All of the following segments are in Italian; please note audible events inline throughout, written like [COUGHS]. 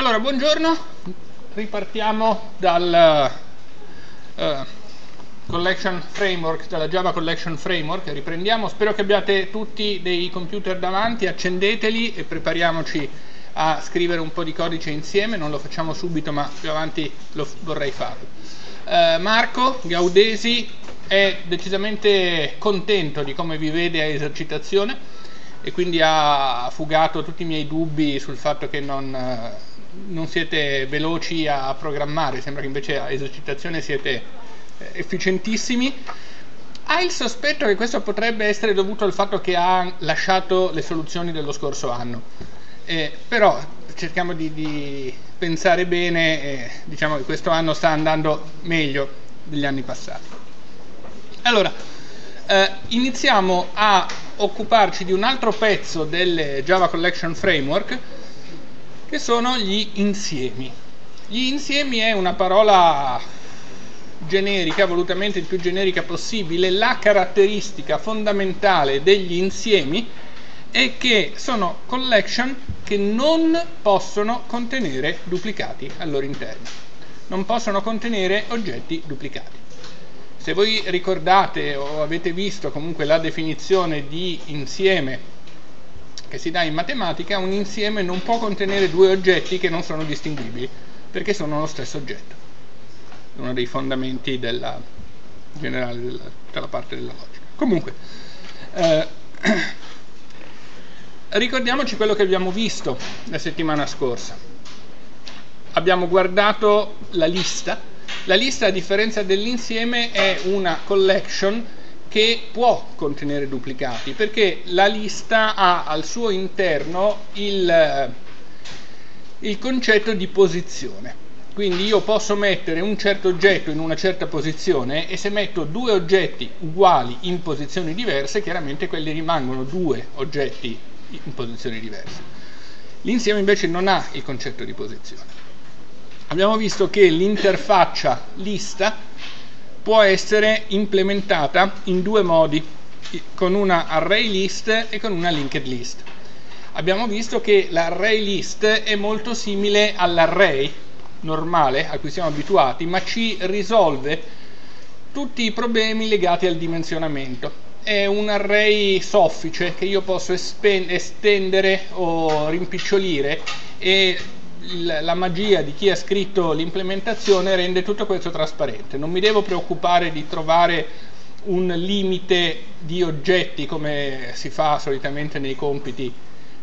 Allora, buongiorno, ripartiamo dal uh, Collection Framework, dalla Java Collection Framework, riprendiamo, spero che abbiate tutti dei computer davanti, accendeteli e prepariamoci a scrivere un po' di codice insieme, non lo facciamo subito ma più avanti lo vorrei farlo. Uh, Marco Gaudesi è decisamente contento di come vi vede a esercitazione e quindi ha fugato tutti i miei dubbi sul fatto che non, non siete veloci a programmare, sembra che invece a esercitazione siete eh, efficientissimi. Ha il sospetto che questo potrebbe essere dovuto al fatto che ha lasciato le soluzioni dello scorso anno, eh, però cerchiamo di, di pensare bene e diciamo che questo anno sta andando meglio degli anni passati. Allora, eh, iniziamo a occuparci di un altro pezzo del Java Collection Framework che sono gli insiemi. Gli insiemi è una parola generica, volutamente il più generica possibile, la caratteristica fondamentale degli insiemi è che sono collection che non possono contenere duplicati al loro interno, non possono contenere oggetti duplicati. Se voi ricordate o avete visto comunque la definizione di insieme che si dà in matematica, un insieme non può contenere due oggetti che non sono distinguibili, perché sono lo stesso oggetto. È uno dei fondamenti della, generale della, della parte della logica. Comunque, eh, [CLEARS THROAT] ricordiamoci quello che abbiamo visto la settimana scorsa. Abbiamo guardato la lista. La lista, a differenza dell'insieme, è una collection che può contenere duplicati perché la lista ha al suo interno il, il concetto di posizione. Quindi io posso mettere un certo oggetto in una certa posizione e se metto due oggetti uguali in posizioni diverse chiaramente quelli rimangono due oggetti in posizioni diverse. L'insieme invece non ha il concetto di posizione. Abbiamo visto che l'interfaccia lista può essere implementata in due modi, con una array list e con una linked list. Abbiamo visto che l'array list è molto simile all'array normale a cui siamo abituati, ma ci risolve tutti i problemi legati al dimensionamento. È un array soffice che io posso estendere o rimpicciolire e la magia di chi ha scritto l'implementazione rende tutto questo trasparente. Non mi devo preoccupare di trovare un limite di oggetti come si fa solitamente nei compiti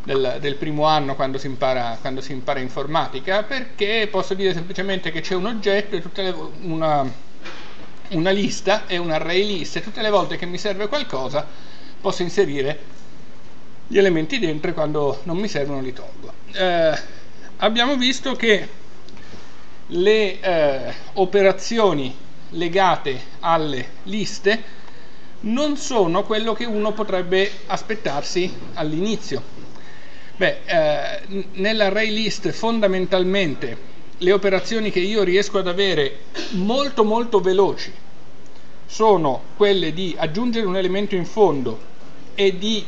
del, del primo anno quando si, impara, quando si, impara, informatica, perché posso dire semplicemente che c'è un oggetto e le, una, una lista e un array list e tutte le volte che mi serve qualcosa posso inserire gli elementi dentro e quando non mi servono li tolgo. Eh, abbiamo visto che le eh, operazioni legate alle liste non sono quello che uno potrebbe aspettarsi all'inizio. Beh, eh, nell'array list fondamentalmente le operazioni che io riesco ad avere molto molto veloci sono quelle di aggiungere un elemento in fondo e di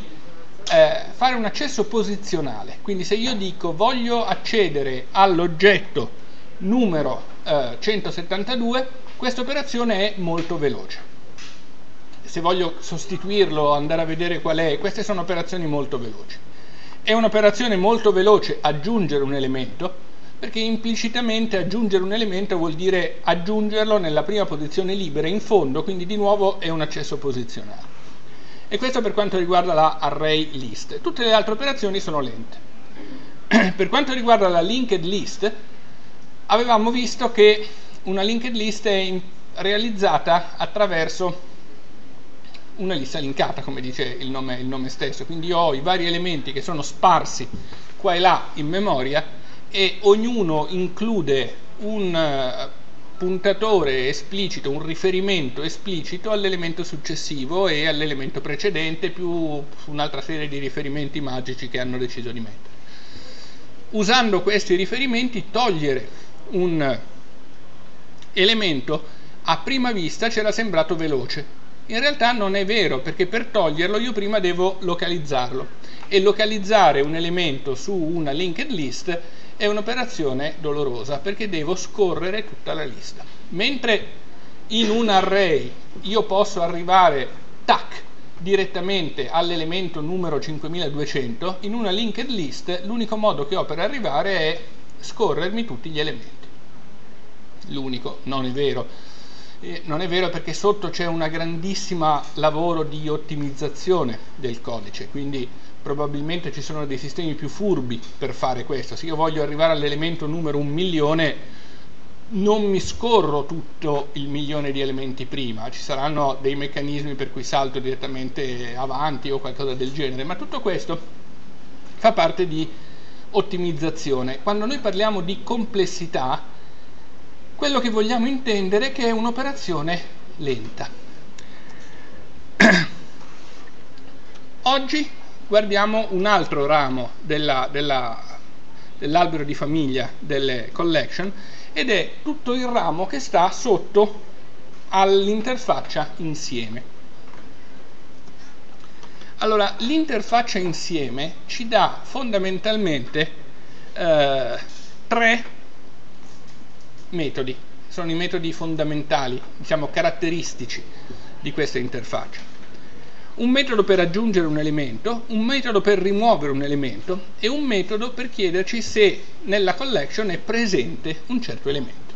eh, fare un accesso posizionale. Quindi se io dico voglio accedere all'oggetto numero eh, 172, questa operazione è molto veloce. Se voglio sostituirlo, andare a vedere qual è, queste sono operazioni molto veloci. È un'operazione molto veloce aggiungere un elemento, perché implicitamente aggiungere un elemento vuol dire aggiungerlo nella prima posizione libera in fondo, quindi di nuovo è un accesso posizionale e questo per quanto riguarda la array list. Tutte le altre operazioni sono lente. [CLEARS THROAT] per quanto riguarda la linked list, avevamo visto che una linked list è realizzata attraverso una lista linkata, come dice il nome, il nome stesso, quindi io ho i vari elementi che sono sparsi qua e là in memoria e ognuno include un puntatore esplicito, un riferimento esplicito all'elemento successivo e all'elemento precedente più un'altra serie di riferimenti magici che hanno deciso di mettere. Usando questi riferimenti togliere un elemento a prima vista c'era sembrato veloce. In realtà non è vero perché per toglierlo io prima devo localizzarlo e localizzare un elemento su una linked list è un'operazione dolorosa perché devo scorrere tutta la lista. Mentre in un array io posso arrivare, tac, direttamente all'elemento numero 5200, in una linked list l'unico modo che ho per arrivare è scorrermi tutti gli elementi. L'unico, non è vero. Eh, non è vero perché sotto c'è un grandissimo lavoro di ottimizzazione del codice, quindi probabilmente ci sono dei sistemi più furbi per fare questo. Se io voglio arrivare all'elemento numero un milione, non mi scorro tutto il milione di elementi prima, ci saranno dei meccanismi per cui salto direttamente avanti o qualcosa del genere, ma tutto questo fa parte di ottimizzazione. Quando noi parliamo di complessità, quello che vogliamo intendere è che è un'operazione lenta. [CLEARS THROAT] Oggi guardiamo un altro ramo della, della, dell'albero di famiglia delle collection ed è tutto il ramo che sta sotto all'interfaccia insieme. Allora, l'interfaccia insieme ci dà fondamentalmente eh, tre metodi, sono i metodi fondamentali, diciamo caratteristici di questa interfaccia. Un metodo per aggiungere un elemento, un metodo per rimuovere un elemento e un metodo per chiederci se nella collection è presente un certo elemento.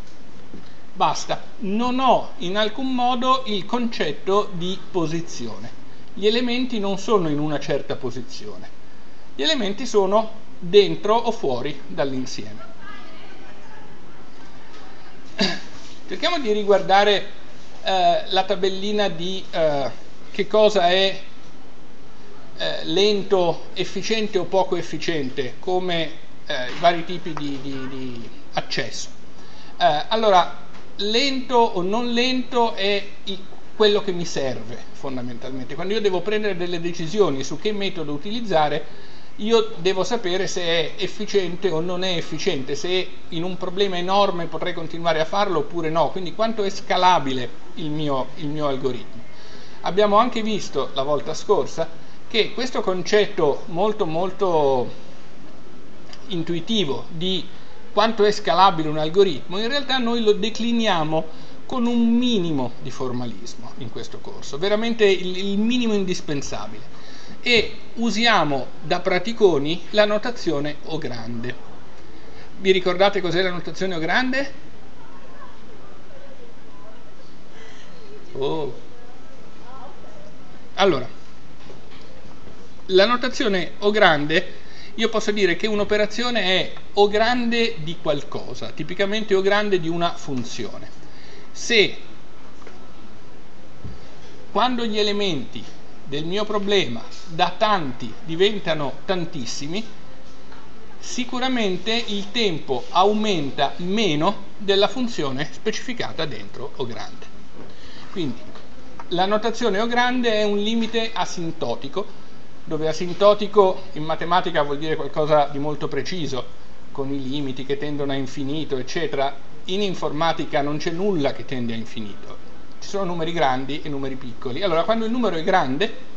Basta, non ho in alcun modo il concetto di posizione. Gli elementi non sono in una certa posizione. Gli elementi sono dentro o fuori dall'insieme. [COUGHS] Cerchiamo di riguardare eh, la tabellina di eh, che cosa è eh, lento, efficiente o poco efficiente, come eh, i vari tipi di, di, di accesso. Eh, allora, lento o non lento è il, quello che mi serve fondamentalmente. Quando io devo prendere delle decisioni su che metodo utilizzare, io devo sapere se è efficiente o non è efficiente, se in un problema enorme potrei continuare a farlo oppure no, quindi quanto è scalabile il mio, il mio algoritmo. Abbiamo anche visto la volta scorsa che questo concetto molto molto intuitivo di quanto è scalabile un algoritmo, in realtà noi lo decliniamo con un minimo di formalismo in questo corso, veramente il, minimo indispensabile e usiamo da praticoni la notazione O grande. Vi ricordate cos'è la notazione O grande? Oh. Allora, la notazione O grande, io posso dire che un'operazione è O grande di qualcosa, tipicamente O grande di una funzione. Se quando gli elementi del mio problema da tanti diventano tantissimi, sicuramente il tempo aumenta meno della funzione specificata dentro O grande. Quindi la notazione O grande è un limite asintotico, dove asintotico in matematica vuol dire qualcosa di molto preciso, con i limiti che tendono a infinito, eccetera. In informatica non c'è nulla che tende a infinito, ci sono numeri grandi e numeri piccoli. Allora, quando il numero è grande,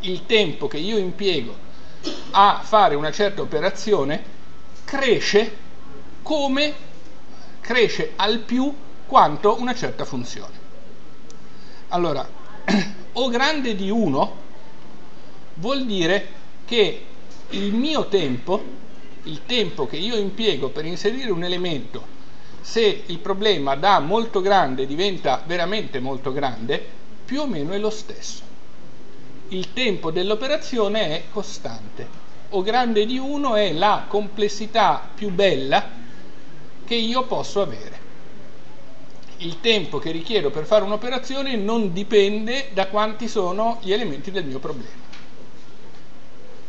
il tempo che io impiego a fare una certa operazione cresce come cresce al più quanto una certa funzione. Allora, [CLEARS THROAT] O grande di 1 vuol dire che il mio tempo, il tempo che io impiego per inserire un elemento se il problema da molto grande diventa veramente molto grande, più o meno è lo stesso. Il tempo dell'operazione è costante. O grande di 1 è la complessità più bella che io posso avere. Il tempo che richiedo per fare un'operazione non dipende da quanti sono gli elementi del mio problema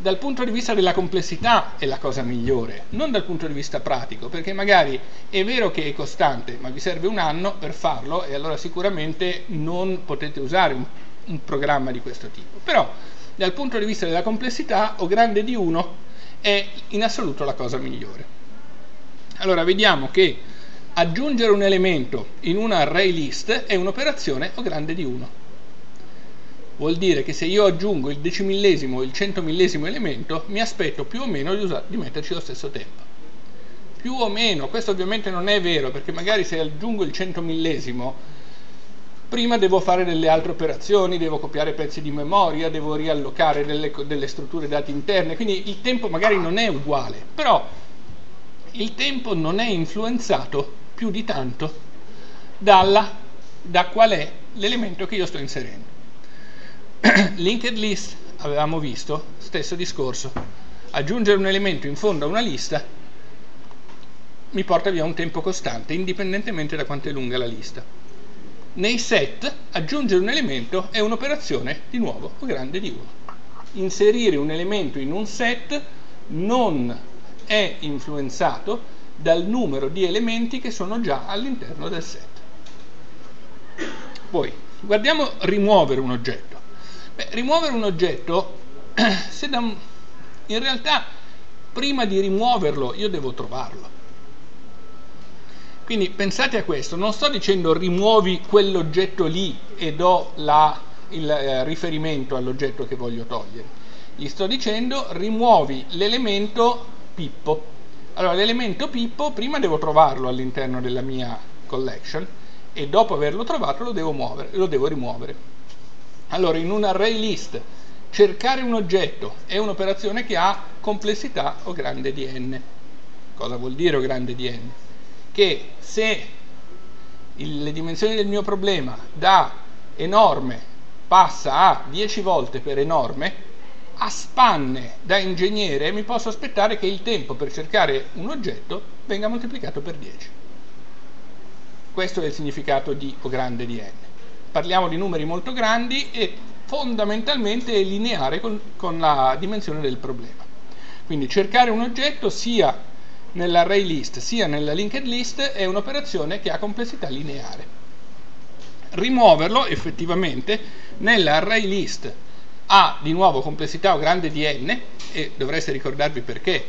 dal punto di vista della complessità è la cosa migliore, non dal punto di vista pratico, perché magari è vero che è costante, ma vi serve un anno per farlo e allora sicuramente non potete usare un, un programma di questo tipo. Però dal punto di vista della complessità o grande di 1 è in assoluto la cosa migliore. Allora vediamo che aggiungere un elemento in una array list è un'operazione o grande di 1 vuol dire che se io aggiungo il decimillesimo o il centomillesimo elemento mi aspetto più o meno di, di metterci lo stesso tempo. più o meno, questo ovviamente non è vero perché magari se aggiungo il 100 millesimo, prima devo fare delle altre operazioni, devo copiare pezzi di memoria, devo riallocare delle, delle strutture dati interne, quindi il tempo magari non è uguale, però il tempo non è influenzato più di tanto dalla, da qual è l'elemento che io sto inserendo. [CLEARS THROAT] Linked list, avevamo visto, stesso discorso. Aggiungere un elemento in fondo a una lista mi porta via un tempo costante, indipendentemente da quanto è lunga la lista. Nei set, aggiungere un elemento è un'operazione, di nuovo, grande di 1. Inserire un elemento in un set non è influenzato dal numero di elementi che sono già all'interno del set. Poi, guardiamo rimuovere un oggetto. Beh, rimuovere un oggetto, [CLEARS THROAT] se da, in realtà prima di rimuoverlo io devo trovarlo. Quindi pensate a questo, non sto dicendo rimuovi quell'oggetto lì e do la, il eh, riferimento all'oggetto che voglio togliere. Gli sto dicendo rimuovi l'elemento Pippo. Allora, l'elemento Pippo prima devo trovarlo all'interno della mia collection e dopo averlo trovato lo devo, muovere, lo devo rimuovere. Allora, in un array list, cercare un oggetto è un'operazione che ha complessità o grande di n. Cosa vuol dire o grande di n? Che se il, le dimensioni del mio problema da enorme passa a 10 volte per enorme, a spanne da ingegnere mi posso aspettare che il tempo per cercare un oggetto venga moltiplicato per 10. Questo è il significato di O grande di n. Parliamo di numeri molto grandi e fondamentalmente è lineare con, con la dimensione del problema. Quindi cercare un oggetto sia nell'array list sia nella linked list è un'operazione che ha complessità lineare. Rimuoverlo effettivamente nell'array list ha di nuovo complessità o grande di n e dovreste ricordarvi perché.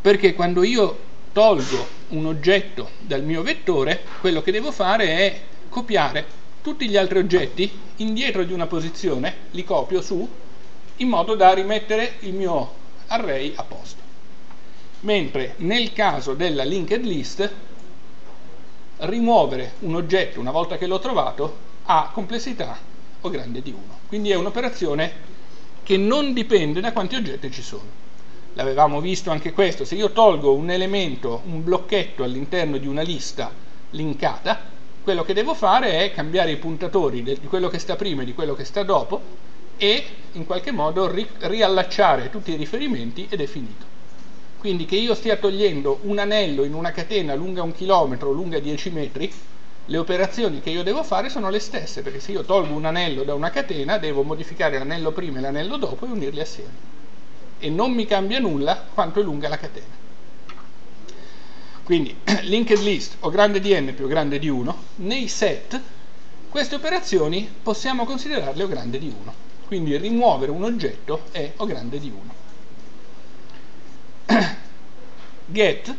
Perché quando io tolgo un oggetto dal mio vettore, quello che devo fare è copiare tutti gli altri oggetti indietro di una posizione, li copio su, in modo da rimettere il mio array a posto. Mentre nel caso della linked list, rimuovere un oggetto una volta che l'ho trovato ha complessità o grande di 1. Quindi è un'operazione che non dipende da quanti oggetti ci sono. L'avevamo visto anche questo, se io tolgo un elemento, un blocchetto all'interno di una lista linkata, quello che devo fare è cambiare i puntatori di quello che sta prima e di quello che sta dopo e in qualche modo ri riallacciare tutti i riferimenti ed è finito. Quindi che io stia togliendo un anello in una catena lunga un chilometro, lunga 10 metri, le operazioni che io devo fare sono le stesse, perché se io tolgo un anello da una catena devo modificare l'anello prima e l'anello dopo e unirli assieme. E non mi cambia nulla quanto è lunga la catena. Quindi [CLEARS THROAT] linked list o grande di n più grande di 1, nei set queste operazioni possiamo considerarle o grande di 1. Quindi rimuovere un oggetto è o grande di 1. [CLEARS THROAT] Get,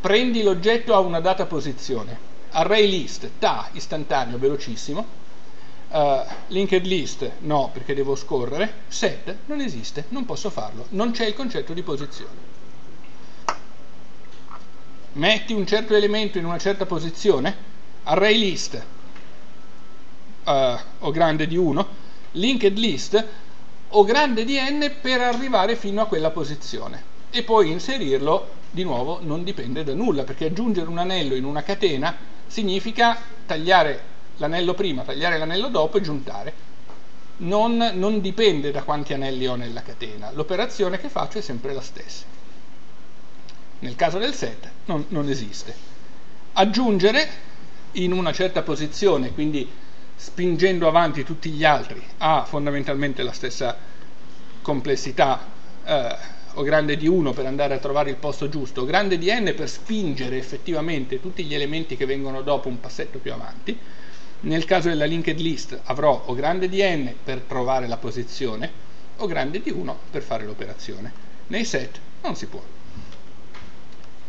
prendi l'oggetto a una data posizione, array list, ta, istantaneo, velocissimo, uh, linked list, no, perché devo scorrere, set, non esiste, non posso farlo, non c'è il concetto di posizione. Metti un certo elemento in una certa posizione, array list, uh, o grande di 1, linked list, o grande di n per arrivare fino a quella posizione. E poi inserirlo di nuovo non dipende da nulla perché aggiungere un anello in una catena significa tagliare l'anello prima, tagliare l'anello dopo e giuntare. Non, non, dipende da quanti anelli ho nella catena, l'operazione che faccio è sempre la stessa. Nel caso del set non, non esiste. Aggiungere in una certa posizione, quindi spingendo avanti tutti gli altri, ha fondamentalmente la stessa complessità eh, o grande di 1 per andare a trovare il posto giusto, o grande di n per spingere effettivamente tutti gli elementi che vengono dopo un passetto più avanti. Nel caso della linked list avrò o grande di n per trovare la posizione o grande di 1 per fare l'operazione. Nei set non si può.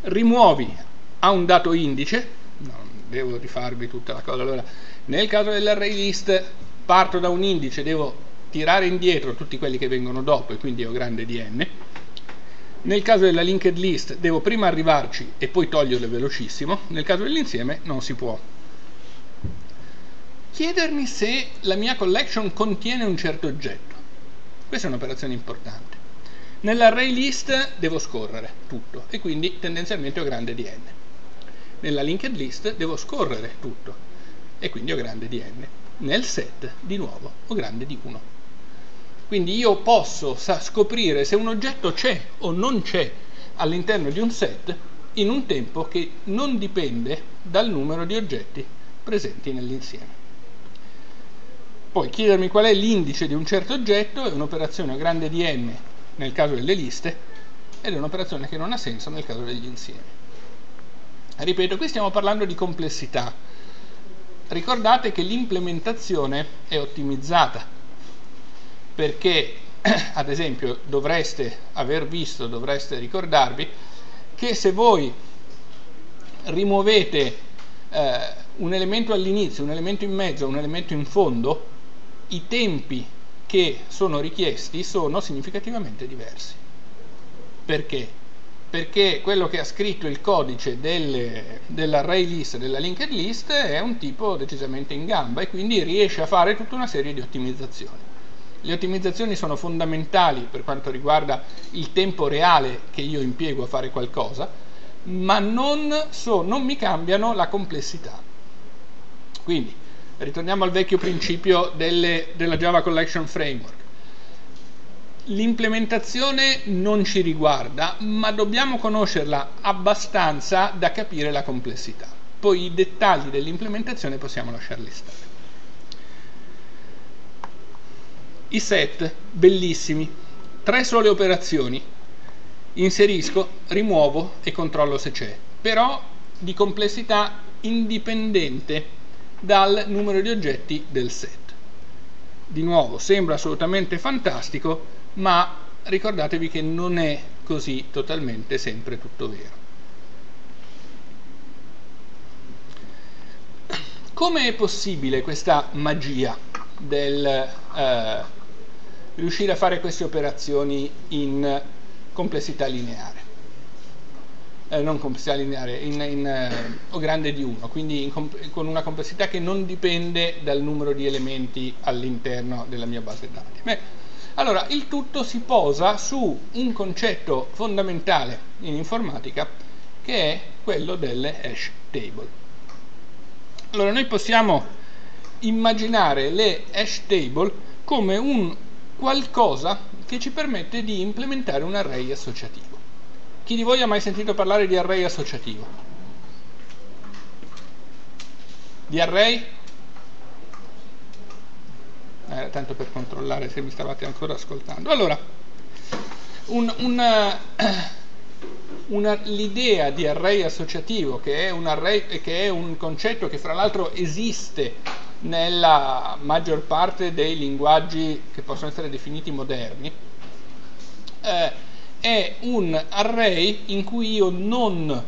Rimuovi a un dato indice, non devo rifarvi tutta la cosa, allora nel caso dell'array list parto da un indice, devo tirare indietro tutti quelli che vengono dopo e quindi ho grande di n Nel caso della linked list devo prima arrivarci e poi toglierle velocissimo, nel caso dell'insieme non si può. Chiedermi se la mia collection contiene un certo oggetto. Questa è un'operazione importante. Nell'array list devo scorrere tutto e quindi tendenzialmente ho grande di n. Nella linked list devo scorrere tutto e quindi ho grande di n. Nel set, di nuovo, ho grande di 1. Quindi io posso scoprire se un oggetto c'è o non c'è all'interno di un set in un tempo che non dipende dal numero di oggetti presenti nell'insieme. Poi chiedermi qual è l'indice di un certo oggetto è un'operazione grande di n nel caso delle liste ed è un'operazione che non ha senso nel caso degli insiemi. Ripeto, qui stiamo parlando di complessità. Ricordate che l'implementazione è ottimizzata perché, [CLEARS THROAT] ad esempio, dovreste aver visto, dovreste ricordarvi che se voi rimuovete eh, un elemento all'inizio, un elemento in mezzo, un elemento in fondo, i tempi che sono richiesti sono significativamente diversi. Perché? Perché quello che ha scritto il codice delle, dell'array list, della linked list, è un tipo decisamente in gamba e quindi riesce a fare tutta una serie di ottimizzazioni. Le ottimizzazioni sono fondamentali per quanto riguarda il tempo reale che io impiego a fare qualcosa, ma non, so, non mi cambiano la complessità. Quindi, ritorniamo al vecchio principio delle, della Java Collection Framework. L'implementazione non ci riguarda, ma dobbiamo conoscerla abbastanza da capire la complessità. Poi i dettagli dell'implementazione possiamo lasciarli stare. I set, bellissimi, tre sole operazioni, inserisco, rimuovo e controllo se c'è, però di complessità indipendente dal numero di oggetti del set. Di nuovo, sembra assolutamente fantastico, ma ricordatevi che non è così totalmente sempre tutto vero. Come è possibile questa magia del eh, riuscire a fare queste operazioni in complessità lineare? eh, non complessità lineare, in, in, eh, o grande di 1, quindi con una complessità che non dipende dal numero di elementi all'interno della mia base dati. Beh, allora, il tutto si posa su un concetto fondamentale in informatica che è quello delle hash table. Allora, noi possiamo immaginare le hash table come un qualcosa che ci permette di implementare un array associativo. Chi di voi ha mai sentito parlare di array associativo? Di array? Era tanto per controllare se mi stavate ancora ascoltando. Allora, un, una, una, l'idea di array associativo, che è, array, che è un concetto che fra l'altro esiste nella maggior parte dei linguaggi che possono essere definiti moderni, eh, è un array in cui io non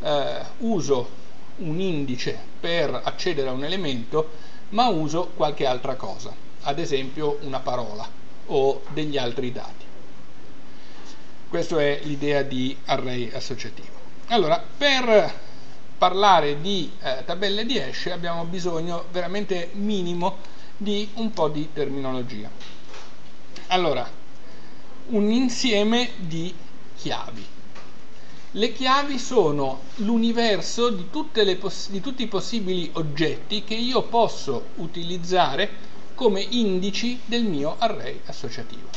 eh, uso un indice per accedere a un elemento, ma uso qualche altra cosa, ad esempio una parola o degli altri dati. Questa è l'idea di array associativo. Allora, per parlare di eh, tabelle di hash abbiamo bisogno veramente minimo di un po' di terminologia. Allora, un insieme di chiavi. Le chiavi sono l'universo di, di, tutti i possibili oggetti che io posso utilizzare come indici del mio array associativo.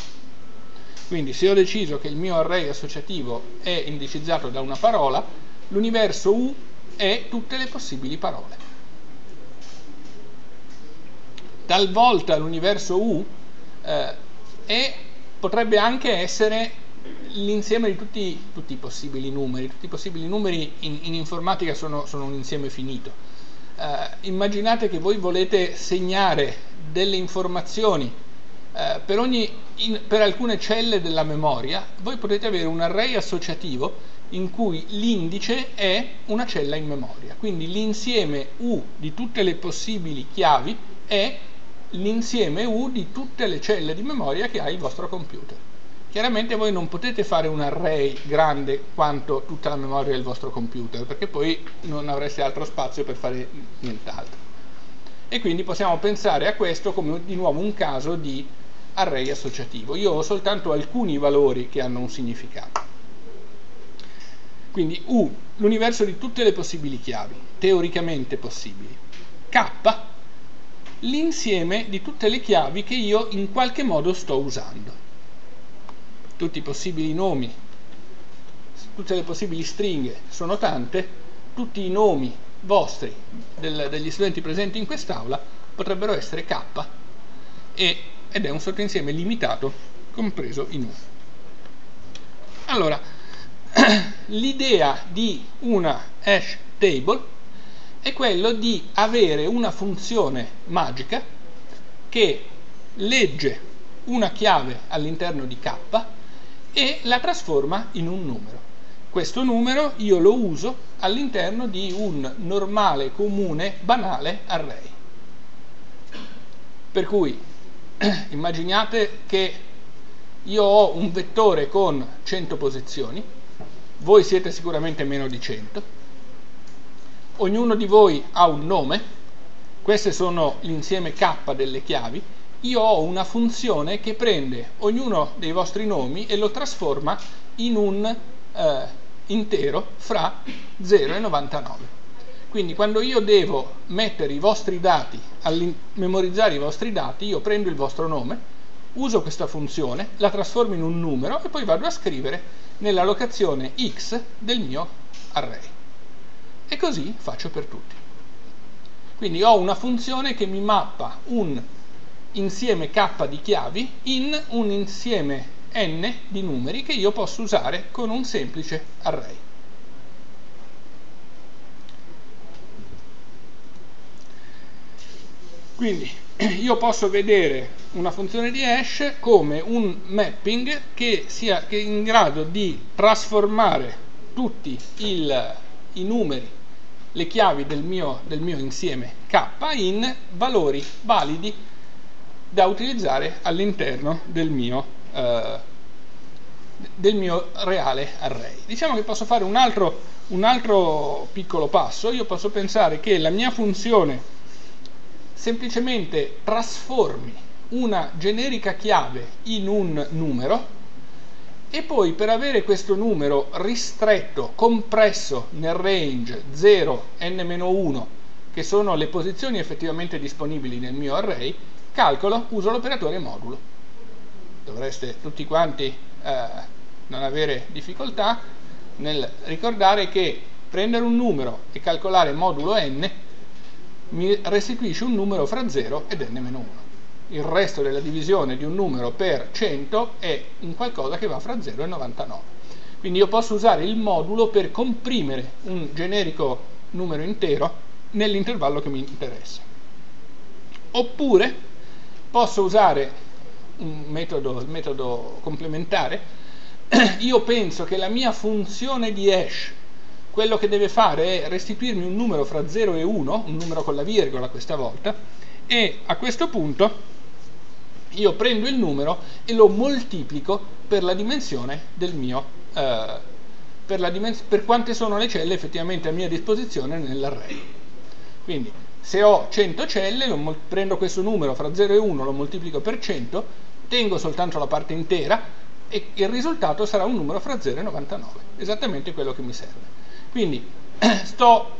Quindi se ho deciso che il mio array associativo è indicizzato da una parola, l'universo U è tutte le possibili parole. Talvolta l'universo U eh, è potrebbe anche essere l'insieme di tutti, tutti, i possibili numeri. Tutti i possibili numeri in, in informatica sono, sono, un insieme finito. Uh, immaginate che voi volete segnare delle informazioni uh, per, ogni, in, per alcune celle della memoria, voi potete avere un array associativo in cui l'indice è una cella in memoria. Quindi l'insieme U di tutte le possibili chiavi è l'insieme U di tutte le celle di memoria che ha il vostro computer. Chiaramente voi non potete fare un array grande quanto tutta la memoria del vostro computer, perché poi non avreste altro spazio per fare nient'altro. E quindi possiamo pensare a questo come di nuovo un caso di array associativo. Io ho soltanto alcuni valori che hanno un significato. Quindi U, l'universo di tutte le possibili chiavi, teoricamente possibili. K, l'insieme di tutte le chiavi che io in qualche modo sto usando tutti i possibili nomi, tutte le possibili stringhe sono tante, tutti i nomi vostri del, degli studenti presenti in quest'aula potrebbero essere k e, ed è un sottoinsieme limitato compreso in U. Allora, [COUGHS] l'idea di una hash table è quello di avere una funzione magica che legge una chiave all'interno di k e la trasforma in un numero. Questo numero io lo uso all'interno di un normale, comune, banale array. Per cui [COUGHS] immaginate che io ho un vettore con 100 posizioni, voi siete sicuramente meno di 100, ognuno di voi ha un nome, queste sono l'insieme k delle chiavi, io ho una funzione che prende ognuno dei vostri nomi e lo trasforma in un eh, intero fra 0 e 99. Quindi quando io devo mettere i vostri dati, memorizzare i vostri dati, io prendo il vostro nome, uso questa funzione, la trasformo in un numero e poi vado a scrivere nella locazione x del mio array. E così faccio per tutti. Quindi ho una funzione che mi mappa un insieme k di chiavi in un insieme n di numeri che io posso usare con un semplice array. Quindi [CLEARS THROAT] io posso vedere una funzione di hash come un mapping che sia che in grado di trasformare tutti il, i numeri, le chiavi del mio, del mio insieme k in valori validi da utilizzare all'interno del mio, eh, del mio reale array. Diciamo che posso fare un altro, un altro piccolo passo, io posso pensare che la mia funzione semplicemente trasformi una generica chiave in un numero e poi per avere questo numero ristretto, compresso nel range 0, n-1, che sono le posizioni effettivamente disponibili nel mio array, calcolo, uso l'operatore modulo. Dovreste tutti quanti eh, non avere difficoltà nel ricordare che prendere un numero e calcolare modulo n mi restituisce un numero fra 0 ed n-1. Il resto della divisione di un numero per 100 è un qualcosa che va fra 0 e 99. Quindi io posso usare il modulo per comprimere un generico numero intero nell'intervallo che mi interessa. Oppure posso usare un metodo, il metodo complementare, [CLEARS THROAT] io penso che la mia funzione di hash, quello che deve fare è restituirmi un numero fra 0 e 1, un numero con la virgola questa volta, e a questo punto io prendo il numero e lo moltiplico per la dimensione del mio, eh, per, la dimens- per quante sono le celle effettivamente a mia disposizione nell'array. Quindi se ho 100 celle, prendo questo numero fra 0 e 1, lo moltiplico per 100, tengo soltanto la parte intera e il risultato sarà un numero fra 0 e 99, esattamente quello che mi serve. Quindi [CLEARS THROAT] sto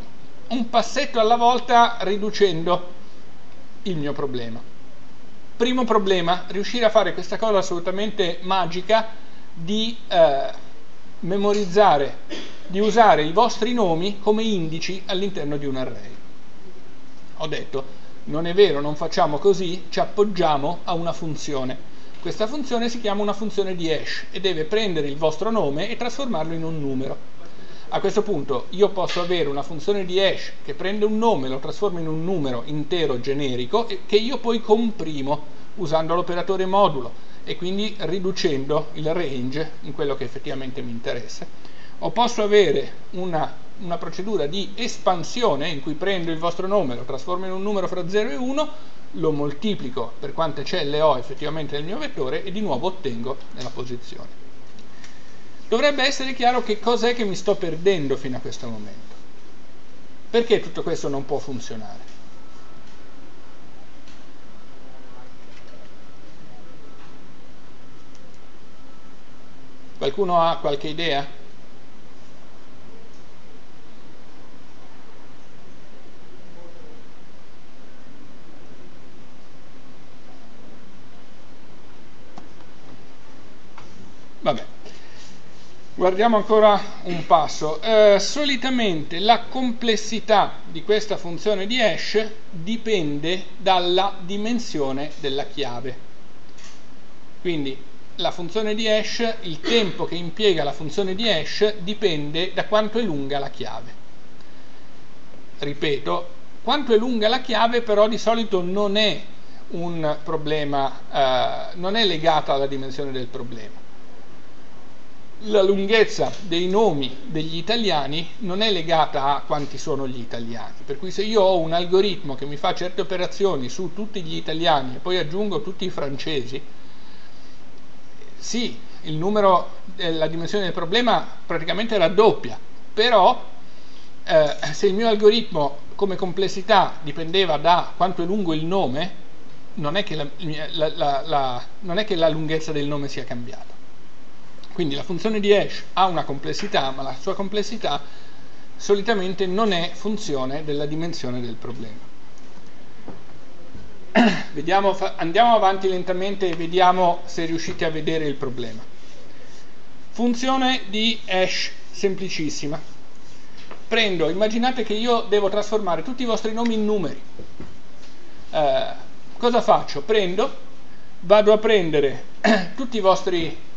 un passetto alla volta riducendo il mio problema. Primo problema, riuscire a fare questa cosa assolutamente magica di eh, memorizzare, di usare i vostri nomi come indici all'interno di un array ho detto non è vero, non facciamo così, ci appoggiamo a una funzione. Questa funzione si chiama una funzione di hash e deve prendere il vostro nome e trasformarlo in un numero. A questo punto io posso avere una funzione di hash che prende un nome, lo trasforma in un numero intero generico e che io poi comprimo usando l'operatore modulo e quindi riducendo il range in quello che effettivamente mi interessa. O posso avere una una procedura di espansione in cui prendo il vostro nome, lo trasformo in un numero fra 0 e 1, lo moltiplico per quante celle ho effettivamente nel mio vettore e di nuovo ottengo nella posizione. Dovrebbe essere chiaro che cos'è che mi sto perdendo fino a questo momento. Perché tutto questo non può funzionare? Qualcuno ha qualche idea? Vabbè. Guardiamo ancora un passo. Eh, solitamente la complessità di questa funzione di hash dipende dalla dimensione della chiave. Quindi la funzione di hash, il tempo che impiega la funzione di hash dipende da quanto è lunga la chiave. Ripeto, quanto è lunga la chiave però di solito non è un problema, eh, non è legata alla dimensione del problema la lunghezza dei nomi degli italiani non è legata a quanti sono gli italiani, per cui se io ho un algoritmo che mi fa certe operazioni su tutti gli italiani e poi aggiungo tutti i francesi, sì, numero, eh, la dimensione del problema praticamente raddoppia, però eh, se il mio algoritmo come complessità dipendeva da quanto è lungo il nome, non è che la, la, la, non è che la lunghezza del nome sia cambiata. Quindi la funzione di hash ha una complessità, ma la sua complessità solitamente non è funzione della dimensione del problema. [COUGHS] Vediamo, andiamo avanti lentamente e vediamo se riuscite a vedere il problema. Funzione di hash semplicissima. Prendo, immaginate che io devo trasformare tutti i vostri nomi in numeri. Eh, cosa faccio? Prendo, vado a prendere [COUGHS] tutti i vostri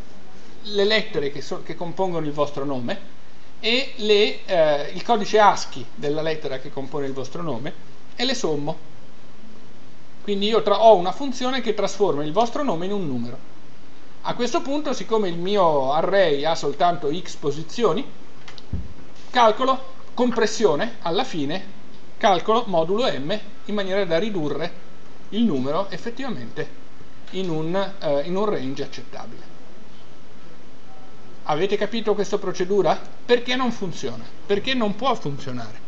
le lettere che, so, che compongono il vostro nome e le, eh, il codice ASCII della lettera che compone il vostro nome e le sommo. Quindi io ho una funzione che trasforma il vostro nome in un numero. A questo punto, siccome il mio array ha soltanto x posizioni, calcolo compressione alla fine, calcolo modulo m in maniera da ridurre il numero effettivamente in un, eh, in un range accettabile. Avete capito questa procedura? Perché non funziona? Perché non può funzionare?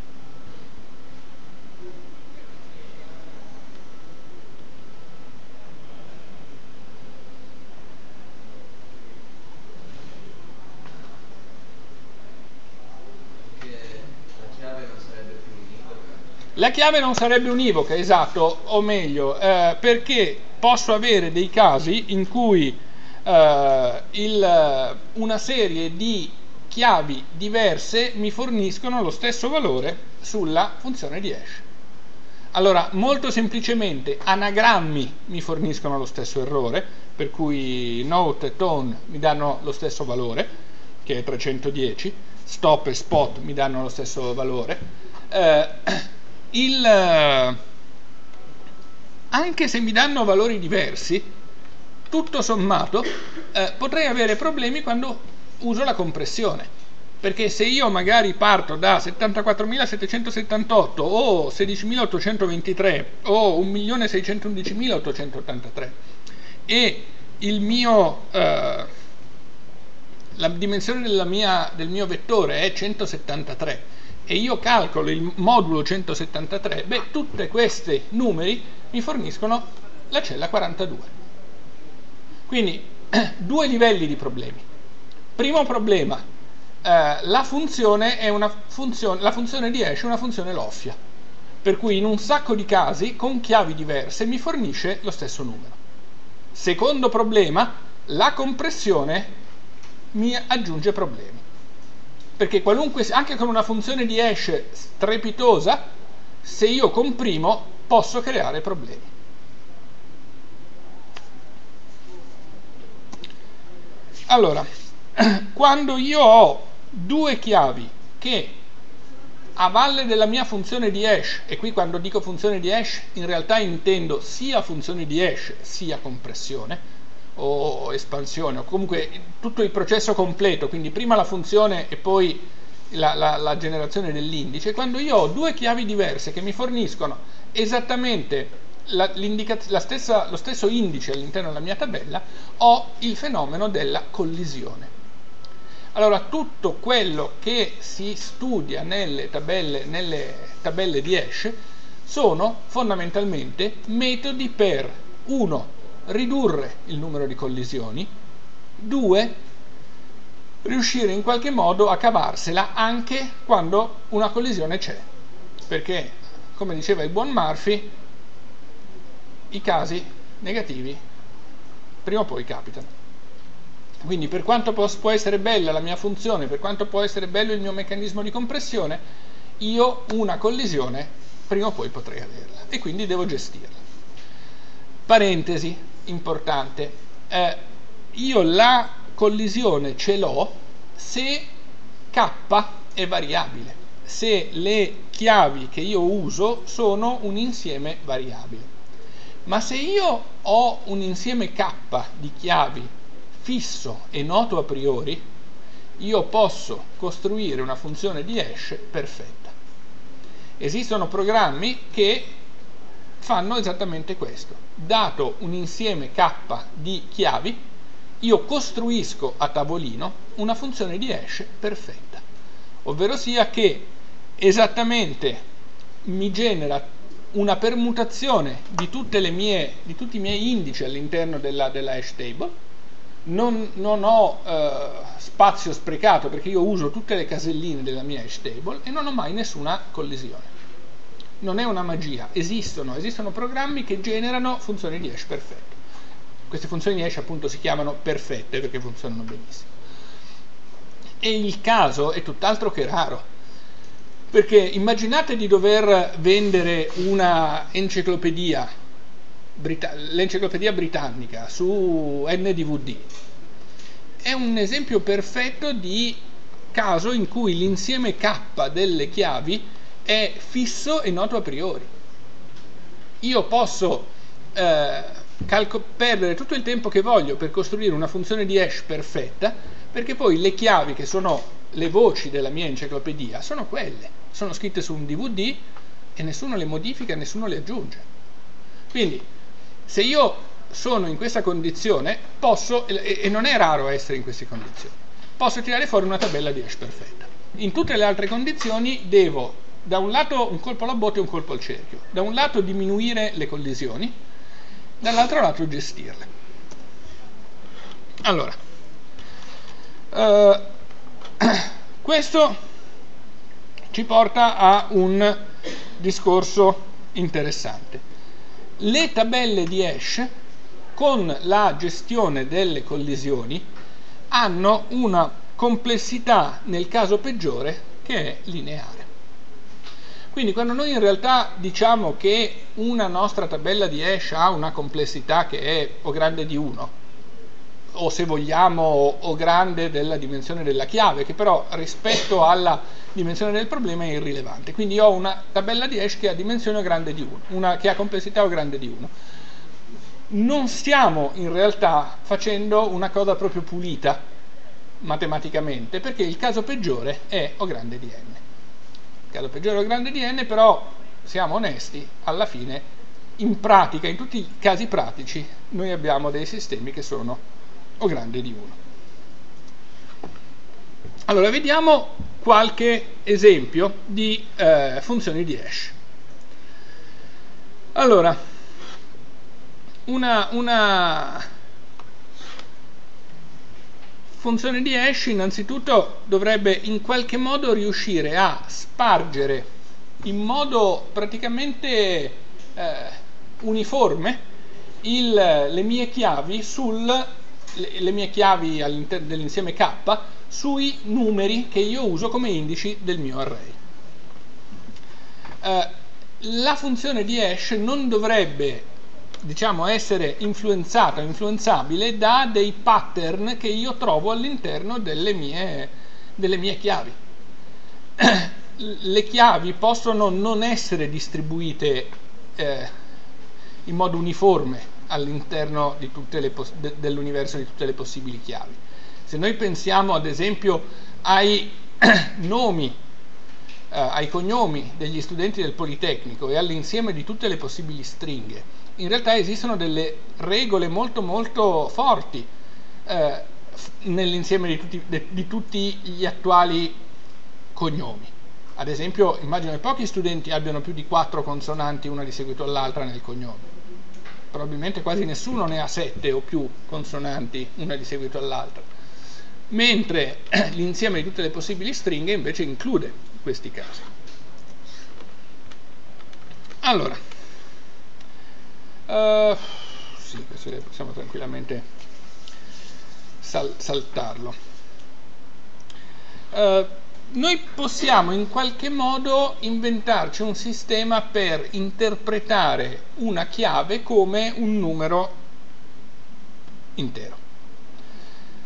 La chiave non sarebbe univoca, esatto, o meglio, eh, perché posso avere dei casi in cui eh, il, una serie di chiavi diverse mi forniscono lo stesso valore sulla funzione di hash. Allora, molto semplicemente, anagrammi mi forniscono lo stesso errore, per cui note e tone mi danno lo stesso valore, che è 310, stop e spot mi danno lo stesso valore. Eh, il, anche se mi danno valori diversi, tutto sommato eh, potrei avere problemi quando uso la compressione perché se io magari parto da 74.778 o 16.823 o 1.611.883 e mio, eh, la dimensione mia, del mio vettore è 173 e io calcolo il modulo 173, beh, tutti questi numeri mi forniscono la cella 42. Quindi [CLEARS THROAT] due livelli di problemi. Primo problema, eh, la, funzione funzione, la funzione di hash è una funzione loffia, per cui in un sacco di casi con chiavi diverse mi fornisce lo stesso numero. Secondo problema, la compressione mi aggiunge problemi. Perché anche con una funzione di hash strepitosa, se io comprimo posso creare problemi. Allora, [CLEARS THROAT] quando io ho due chiavi che a valle della mia funzione di hash, e qui quando dico funzione di hash in realtà intendo sia funzione di hash sia compressione o espansione, o comunque tutto il processo completo, quindi prima la funzione e poi la, la, la generazione dell'indice, quando io ho due chiavi diverse che mi forniscono esattamente la, la stessa, lo stesso indice all'interno della mia tabella, ho il fenomeno della collisione. Allora, tutto quello che si studia nelle tabelle, nelle tabelle di Hash sono fondamentalmente metodi per 1. ridurre il numero di collisioni, 2. riuscire in qualche modo a cavarsela anche quando una collisione c'è, perché come diceva il buon Murphy, i casi negativi prima o poi capitano. Quindi per quanto può essere bella la mia funzione, per quanto può essere bello il mio meccanismo di compressione, io una collisione prima o poi potrei averla e quindi devo gestirla. Parentesi importante, eh, io la collisione ce l'ho se k è variabile, se le chiavi che io uso sono un insieme variabile. Ma se io ho un insieme k di chiavi fisso e noto a priori, io posso costruire una funzione di hash perfetta. Esistono programmi che fanno esattamente questo. Dato un insieme k di chiavi, io costruisco a tavolino una funzione di hash perfetta, ovvero sia che esattamente mi genera una permutazione di, mie, di, tutti i miei indici all'interno della, della, hash table, non, non ho eh, spazio sprecato perché io uso tutte le caselline della mia hash table e non ho mai nessuna collisione. Non è una magia, esistono, esistono programmi che generano funzioni di hash perfette. Queste funzioni di hash appunto si chiamano perfette perché funzionano benissimo. E il caso è tutt'altro che raro perché immaginate di dover vendere una enciclopedia, l'enciclopedia britannica su NDVD. È un esempio perfetto di caso in cui l'insieme K delle chiavi è fisso e noto a priori. Io posso eh, perdere tutto il tempo che voglio per costruire una funzione di hash perfetta, perché poi le chiavi che sono le voci della mia enciclopedia sono quelle, sono scritte su un DVD e nessuno le modifica, nessuno le aggiunge. Quindi, se io sono in questa condizione, posso, e, e non è raro essere in queste condizioni, posso tirare fuori una tabella di hash perfetta. In tutte le altre condizioni devo da un lato un colpo alla botte e un colpo al cerchio, da un lato diminuire le collisioni, dall'altro lato gestirle. Allora, uh, [COUGHS] questo ci porta a un discorso interessante. Le tabelle di hash con la gestione delle collisioni hanno una complessità nel caso peggiore che è lineare. Quindi quando noi in realtà diciamo che una nostra tabella di hash ha una complessità che è o grande di 1, o se vogliamo o grande della dimensione della chiave, che però rispetto alla dimensione del problema è irrilevante. Quindi ho una tabella di hash che ha dimensione o grande di 1, una che ha complessità o grande di 1. Non stiamo in realtà facendo una cosa proprio pulita matematicamente, perché il caso peggiore è o grande di n. Il caso peggiore è o grande di n, però siamo onesti, alla fine in pratica, in tutti i casi pratici, noi abbiamo dei sistemi che sono o grande di 1. Allora, vediamo qualche esempio di eh, funzioni di hash. Allora, una, una funzione di hash innanzitutto dovrebbe in qualche modo riuscire a spargere in modo praticamente eh, uniforme il, le mie chiavi sul le, le mie chiavi all'interno dell'insieme K sui numeri che io uso come indici del mio array. Eh, la funzione di hash non dovrebbe diciamo, essere influenzata influenzabile da dei pattern che io trovo all'interno delle mie, delle mie chiavi. [CLEARS THROAT] Le chiavi possono non essere distribuite eh, in modo uniforme all'interno de, dell'universo di tutte le possibili chiavi. Se noi pensiamo ad esempio ai [CLEARS THROAT] nomi ai cognomi degli studenti del Politecnico e all'insieme di tutte le possibili stringhe, in realtà esistono delle regole molto molto forti eh, nell'insieme di tutti, de, di tutti gli attuali cognomi. Ad esempio, immagino che pochi studenti abbiano più di quattro consonanti una di seguito all'altra nel cognome. Probabilmente quasi nessuno ne ha sette o più consonanti una di seguito all'altra. Mentre [CLEARS THROAT] l'insieme di tutte le possibili stringhe invece include questi casi. Allora, uh, sì, questo possiamo tranquillamente sal saltarlo. Uh, noi possiamo in qualche modo inventarci un sistema per interpretare una chiave come un numero intero.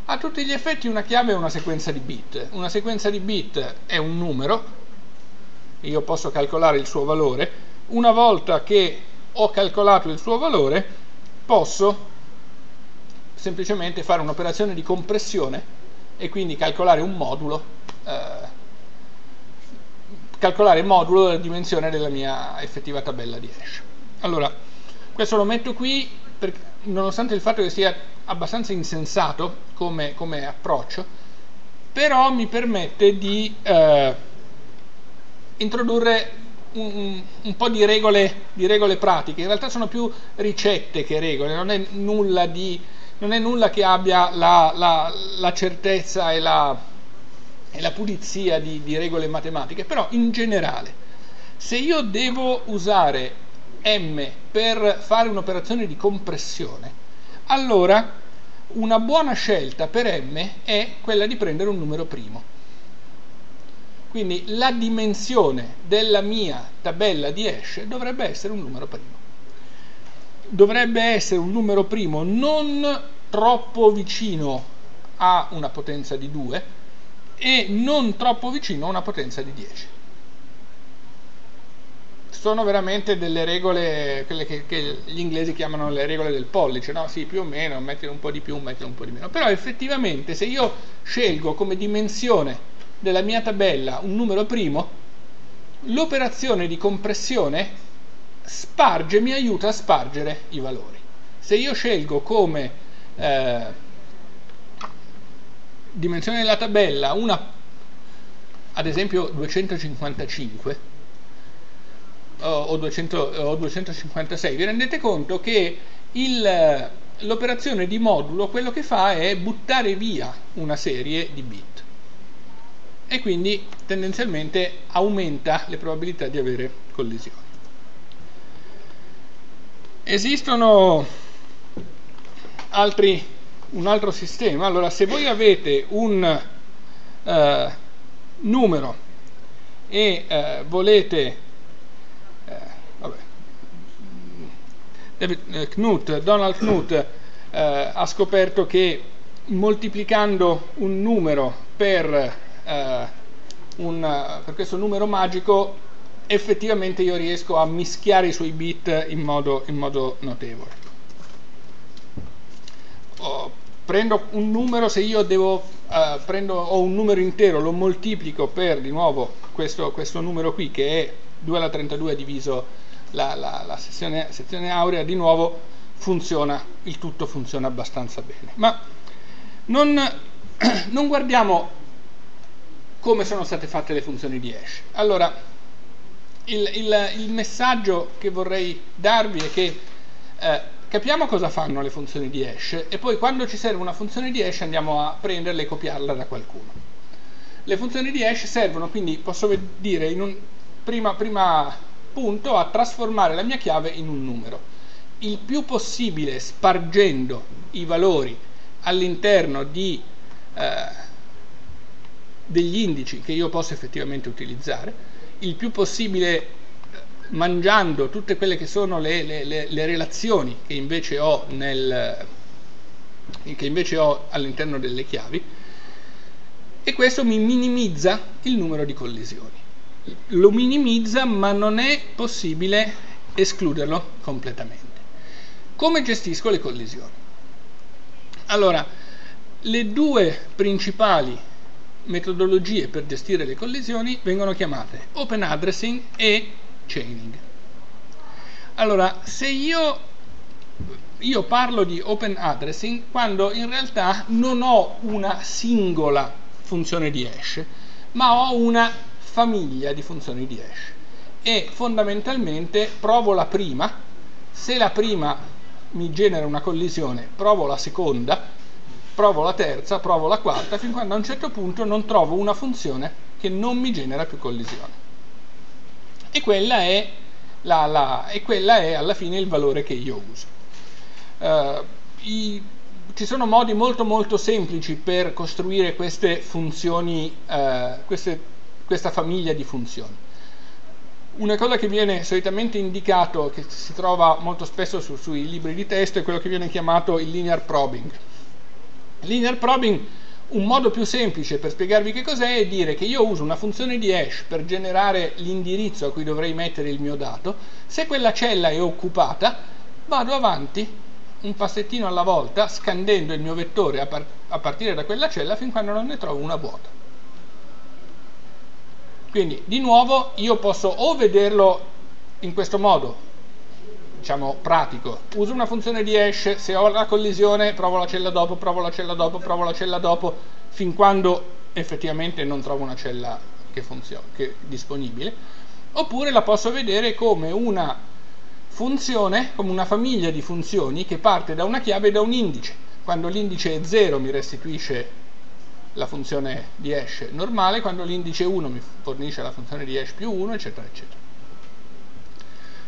A tutti gli effetti una chiave è una sequenza di bit. Una sequenza di bit è un numero, io posso calcolare il suo valore. Una volta che ho calcolato il suo valore, posso semplicemente fare un'operazione di compressione e quindi calcolare un modulo calcolare il modulo della dimensione della mia effettiva tabella di hash. Allora, questo lo metto qui perché, nonostante il fatto che sia abbastanza insensato come, come approccio, però mi permette di eh, introdurre un, un, po' di regole, di regole pratiche. In realtà sono più ricette che regole, non è nulla, di, non è nulla che abbia la, la, la certezza e la e la pulizia di, di regole matematiche, però in generale, se io devo usare m per fare un'operazione di compressione, allora una buona scelta per m è quella di prendere un numero primo. Quindi la dimensione della mia tabella di hash dovrebbe essere un numero primo. Dovrebbe essere un numero primo non troppo vicino a una potenza di 2, e non troppo vicino a una potenza di 10 sono veramente delle regole, quelle che, che, gli inglesi chiamano le regole del pollice, no? Sì, più o meno, mettilo un po' di più, mettilo un po' di meno. Però effettivamente se io scelgo come dimensione della mia tabella un numero primo, l'operazione di compressione sparge, mi aiuta a spargere i valori. Se io scelgo come eh, dimensione della tabella una ad esempio 255 o, 200, o 256 vi rendete conto che l'operazione di modulo quello che fa è buttare via una serie di bit. E quindi tendenzialmente aumenta le probabilità di avere collisioni. Esistono altri un altro sistema. Allora, se voi avete un uh, numero e uh, volete uh, vabbè, David, Knut, Donald Knut ha scoperto che moltiplicando un numero per, un, per questo numero magico effettivamente io riesco a mischiare i suoi bit in modo, in modo notevole. Oh, prendo un numero, se io devo, uh, prendo, ho un numero intero, lo moltiplico per di nuovo questo, questo numero qui che è 2 alla 32 diviso la, la, la sezione, sezione, aurea, di nuovo funziona, il tutto funziona abbastanza bene. Ma non, [CLEARS THROAT] non guardiamo come sono state fatte le funzioni di hash. Allora, il, il, il messaggio che vorrei darvi è che eh, capiamo cosa fanno le funzioni di hash e poi quando ci serve una funzione di hash andiamo a prenderla e copiarla da qualcuno. Le funzioni di hash servono quindi, posso dire, in un prima, prima punto a trasformare la mia chiave in un numero. Il più possibile spargendo i valori all'interno di eh, degli indici che io posso effettivamente utilizzare, il più possibile mangiando tutte quelle che sono le, le, le, le relazioni che invece ho, nel, che invece ho all'interno delle chiavi e questo mi minimizza il numero di collisioni. Lo minimizza ma non è possibile escluderlo completamente. Come gestisco le collisioni? Allora, le due principali metodologie per gestire le collisioni vengono chiamate open addressing e chaining. Allora, se io, io parlo di open addressing quando in realtà non ho una singola funzione di hash, ma ho una famiglia di funzioni di hash e fondamentalmente provo la prima, se la prima mi genera una collisione, provo la seconda, provo la terza, provo la quarta, fin quando a un certo punto non trovo una funzione che non mi genera più collisione. E quella è, la, la, e quella è alla fine il valore che io uso. Uh, i, ci sono modi molto molto semplici per costruire queste funzioni, uh, queste, questa famiglia di funzioni. Una cosa che viene solitamente indicato, che si trova molto spesso su, sui libri di testo, è quello che viene chiamato il linear probing. Linear probing, un modo più semplice per spiegarvi che cos'è, è dire che io uso una funzione di hash per generare l'indirizzo a cui dovrei mettere il mio dato. Se quella cella è occupata, vado avanti un passettino alla volta, scandendo il mio vettore a, par a partire da quella cella fin quando non ne trovo una vuota. Quindi di nuovo io posso o vederlo in questo modo, diciamo pratico, uso una funzione di hash, se ho la collisione provo la cella dopo, provo la cella dopo, provo la cella dopo, fin quando effettivamente non trovo una cella che funziona, che è disponibile, oppure la posso vedere come una funzione, come una famiglia di funzioni che parte da una chiave e da un indice. Quando l'indice è 0 mi restituisce la funzione di hash normale, quando l'indice 1 mi fornisce la funzione di hash più 1, eccetera, eccetera.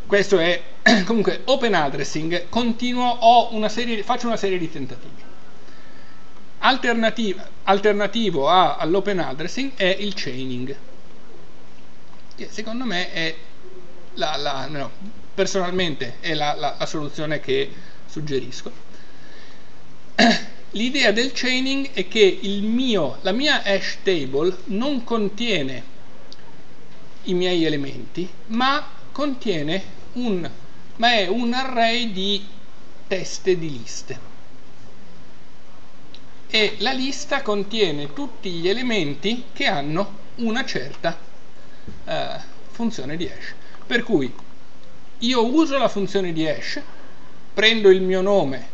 Questo è [CLEARS THROAT] comunque open addressing, continuo, una serie, faccio una serie di tentativi. Alternativa, alternativo all'open addressing è il chaining, che secondo me è la, la no, personalmente è la, la, la soluzione che suggerisco [CLEARS THROAT] L'idea del chaining è che mio, la mia hash table non contiene i miei elementi, ma contiene un, ma è un array di teste di liste. E la lista contiene tutti gli elementi che hanno una certa eh, funzione di hash. Per cui io uso la funzione di hash, prendo il mio nome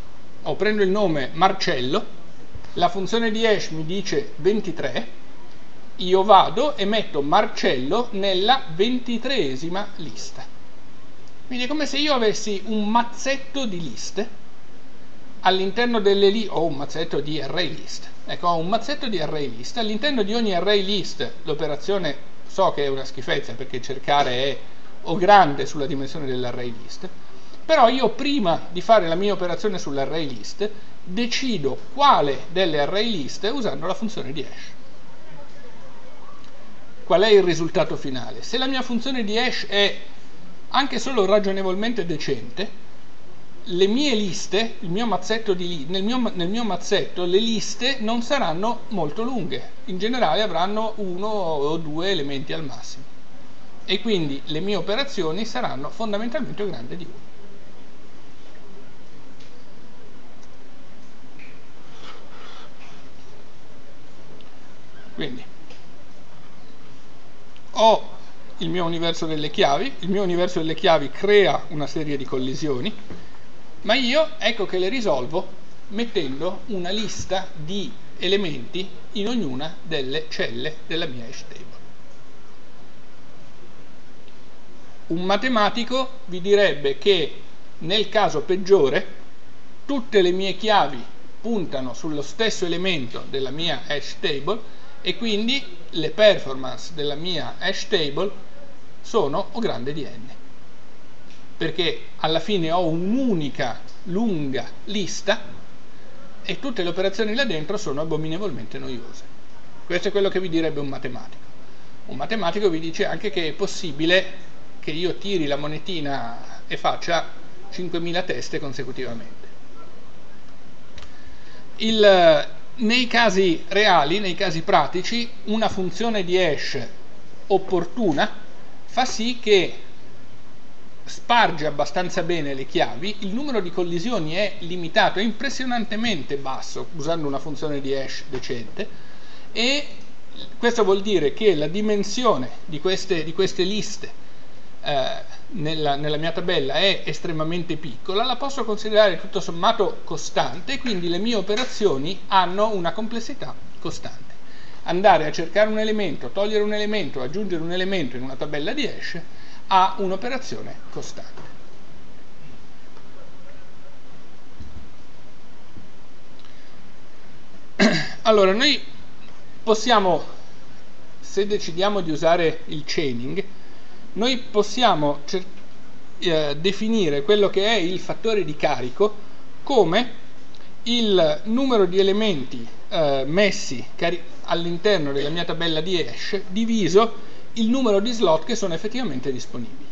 o prendo il nome Marcello, la funzione di hash mi dice 23, io vado e metto Marcello nella ventitreesima lista. Quindi è come se io avessi un mazzetto di liste all'interno delle liste, o un mazzetto di array list. Ecco, ho un mazzetto di array list, all'interno di ogni array list l'operazione so che è una schifezza perché cercare è o grande sulla dimensione dell'array list, però io prima di fare la mia operazione sull'array list decido quale delle array list usando la funzione di hash. Qual è il risultato finale? Se la mia funzione di hash è anche solo ragionevolmente decente, le mie liste, mio di, nel, mio, nel mio mazzetto le liste non saranno molto lunghe, in generale avranno uno o due elementi al massimo e quindi le mie operazioni saranno fondamentalmente grandi di uno. Quindi ho il mio universo delle chiavi, il mio universo delle chiavi crea una serie di collisioni, ma io ecco che le risolvo mettendo una lista di elementi in ognuna delle celle della mia hash table. Un matematico vi direbbe che nel caso peggiore tutte le mie chiavi puntano sullo stesso elemento della mia hash table e quindi le performance della mia hash table sono O grande di n. Perché alla fine ho un'unica lunga lista e tutte le operazioni là dentro sono abominevolmente noiose. Questo è quello che vi direbbe un matematico. Un matematico vi dice anche che è possibile che io tiri la monetina e faccia 5.000 teste consecutivamente. Il, nei casi reali, nei casi pratici, una funzione di hash opportuna fa sì che sparge abbastanza bene le chiavi, il numero di collisioni è limitato, è impressionantemente basso usando una funzione di hash decente e questo vuol dire che la dimensione di queste, di queste liste eh, nella, nella, mia tabella è estremamente piccola, la posso considerare tutto sommato costante, quindi le mie operazioni hanno una complessità costante. Andare a cercare un elemento, togliere un elemento, aggiungere un elemento in una tabella di hash ha un'operazione costante. [CLEARS THROAT] Allora, noi possiamo, se decidiamo di usare il chaining, noi possiamo eh, definire quello che è il fattore di carico come il numero di elementi eh, messi all'interno della mia tabella di hash diviso il numero di slot che sono effettivamente disponibili.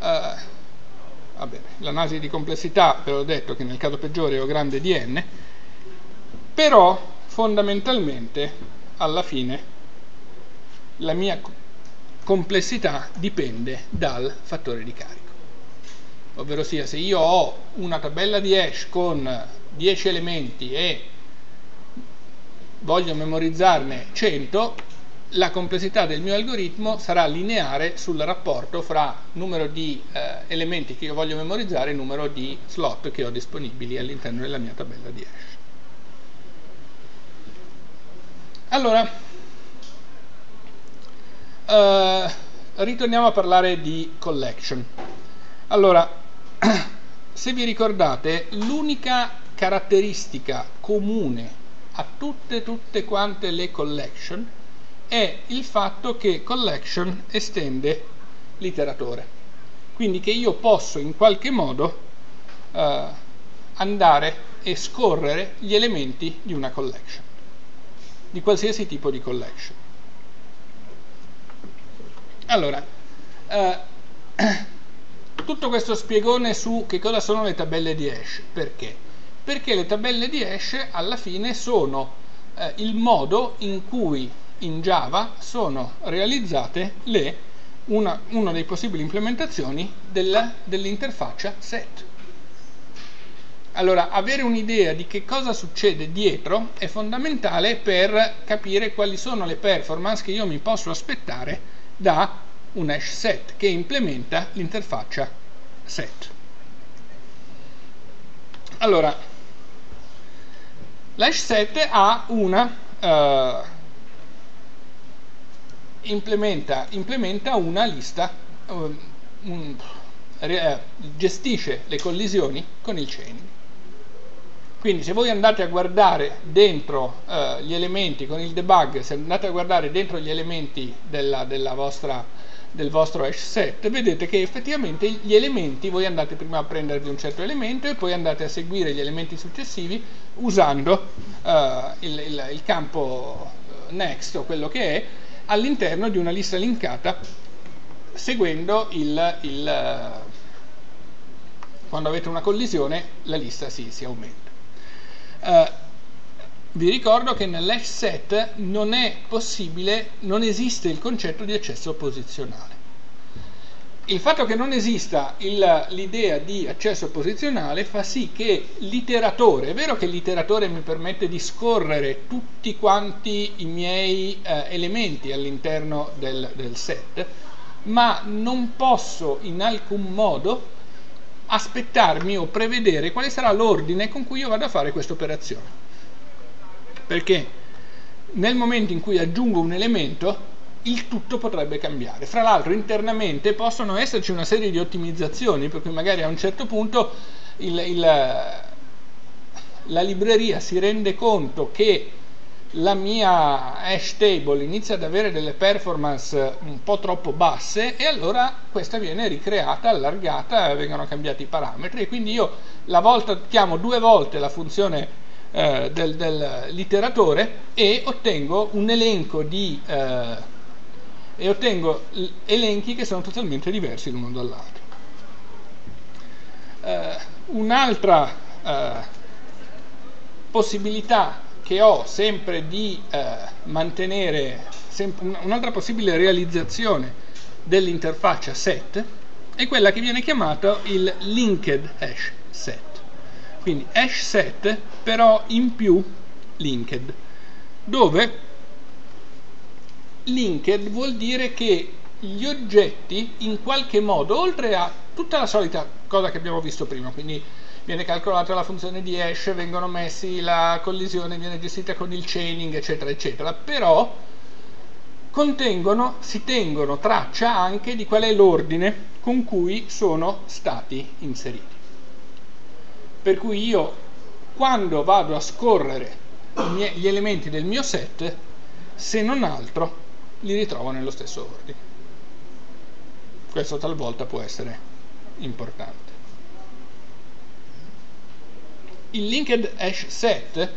Uh, l'analisi di complessità, ve l'ho detto che nel caso peggiore ho grande di n, però fondamentalmente alla fine la mia complessità dipende dal fattore di carico. Ovvero sia, se io ho una tabella di hash con 10 elementi e voglio memorizzarne 100, la complessità del mio algoritmo sarà lineare sul rapporto fra numero di eh, elementi che io voglio memorizzare e numero di slot che ho disponibili all'interno della mia tabella di hash. Allora, eh, ritorniamo a parlare di collection. Allora, [CLEARS THROAT] se vi ricordate, l'unica caratteristica comune a tutte, tutte quante le collection è il fatto che collection estende l'iteratore. Quindi che io posso in qualche modo eh, andare e scorrere gli elementi di una collection di qualsiasi tipo di collection. Allora, eh, [CLEARS THROAT] tutto questo spiegone su che cosa sono le tabelle di hash, perché? Perché le tabelle di hash alla fine sono eh, il modo in cui in Java sono realizzate le, una, una delle possibili implementazioni dell'interfaccia set. Allora, avere un'idea di che cosa succede dietro è fondamentale per capire quali sono le performance che io mi posso aspettare da un hash set che implementa l'interfaccia set. Allora, l'hash set ha una uh, implementa, implementa, una lista uh, un, uh, gestisce le collisioni con il chaining quindi se voi andate a guardare dentro eh, gli elementi con il debug, se andate a guardare dentro gli elementi della, della vostra, del vostro hash set, vedete che effettivamente gli elementi, voi andate prima a prendervi un certo elemento e poi andate a seguire gli elementi successivi usando eh, il, il, il campo eh, next o quello che è all'interno di una lista linkata seguendo il, il, quando avete una collisione la lista si, si aumenta. Uh, vi ricordo che nell'hash set non è possibile, non esiste il concetto di accesso posizionale. Il fatto che non esista l'idea di accesso posizionale fa sì che l'iteratore, è vero che l'iteratore mi permette di scorrere tutti quanti i miei eh, elementi all'interno del, del set, ma non posso in alcun modo aspettarmi o prevedere quale sarà l'ordine con cui io vado a fare questa operazione. Perché nel momento in cui aggiungo un elemento, il tutto potrebbe cambiare. Fra l'altro internamente possono esserci una serie di ottimizzazioni, per cui magari a un certo punto il, il, la libreria si rende conto che la mia hash table inizia ad avere delle performance un po' troppo basse e allora questa viene ricreata, allargata, vengono cambiati i parametri e quindi io la volta, chiamo due volte la funzione eh, del, dell'iteratore e ottengo un elenco di eh, e ottengo elenchi che sono totalmente diversi l'uno dall'altro. Eh, un'altra eh, possibilità che ho sempre di eh, mantenere un'altra possibile realizzazione dell'interfaccia set è quella che viene chiamata il linked hash set quindi hash set però in più linked, dove linked vuol dire che gli oggetti in qualche modo, oltre a tutta la solita cosa che abbiamo visto prima, quindi viene calcolata la funzione di hash, vengono messi, la collisione viene gestita con il chaining, eccetera, eccetera, però contengono, si tengono traccia anche di qual è l'ordine con cui sono stati inseriti. Per cui io quando vado a scorrere gli elementi del mio set, se non altro, li ritrovo nello stesso ordine. Questo talvolta può essere importante. Il linked hash set,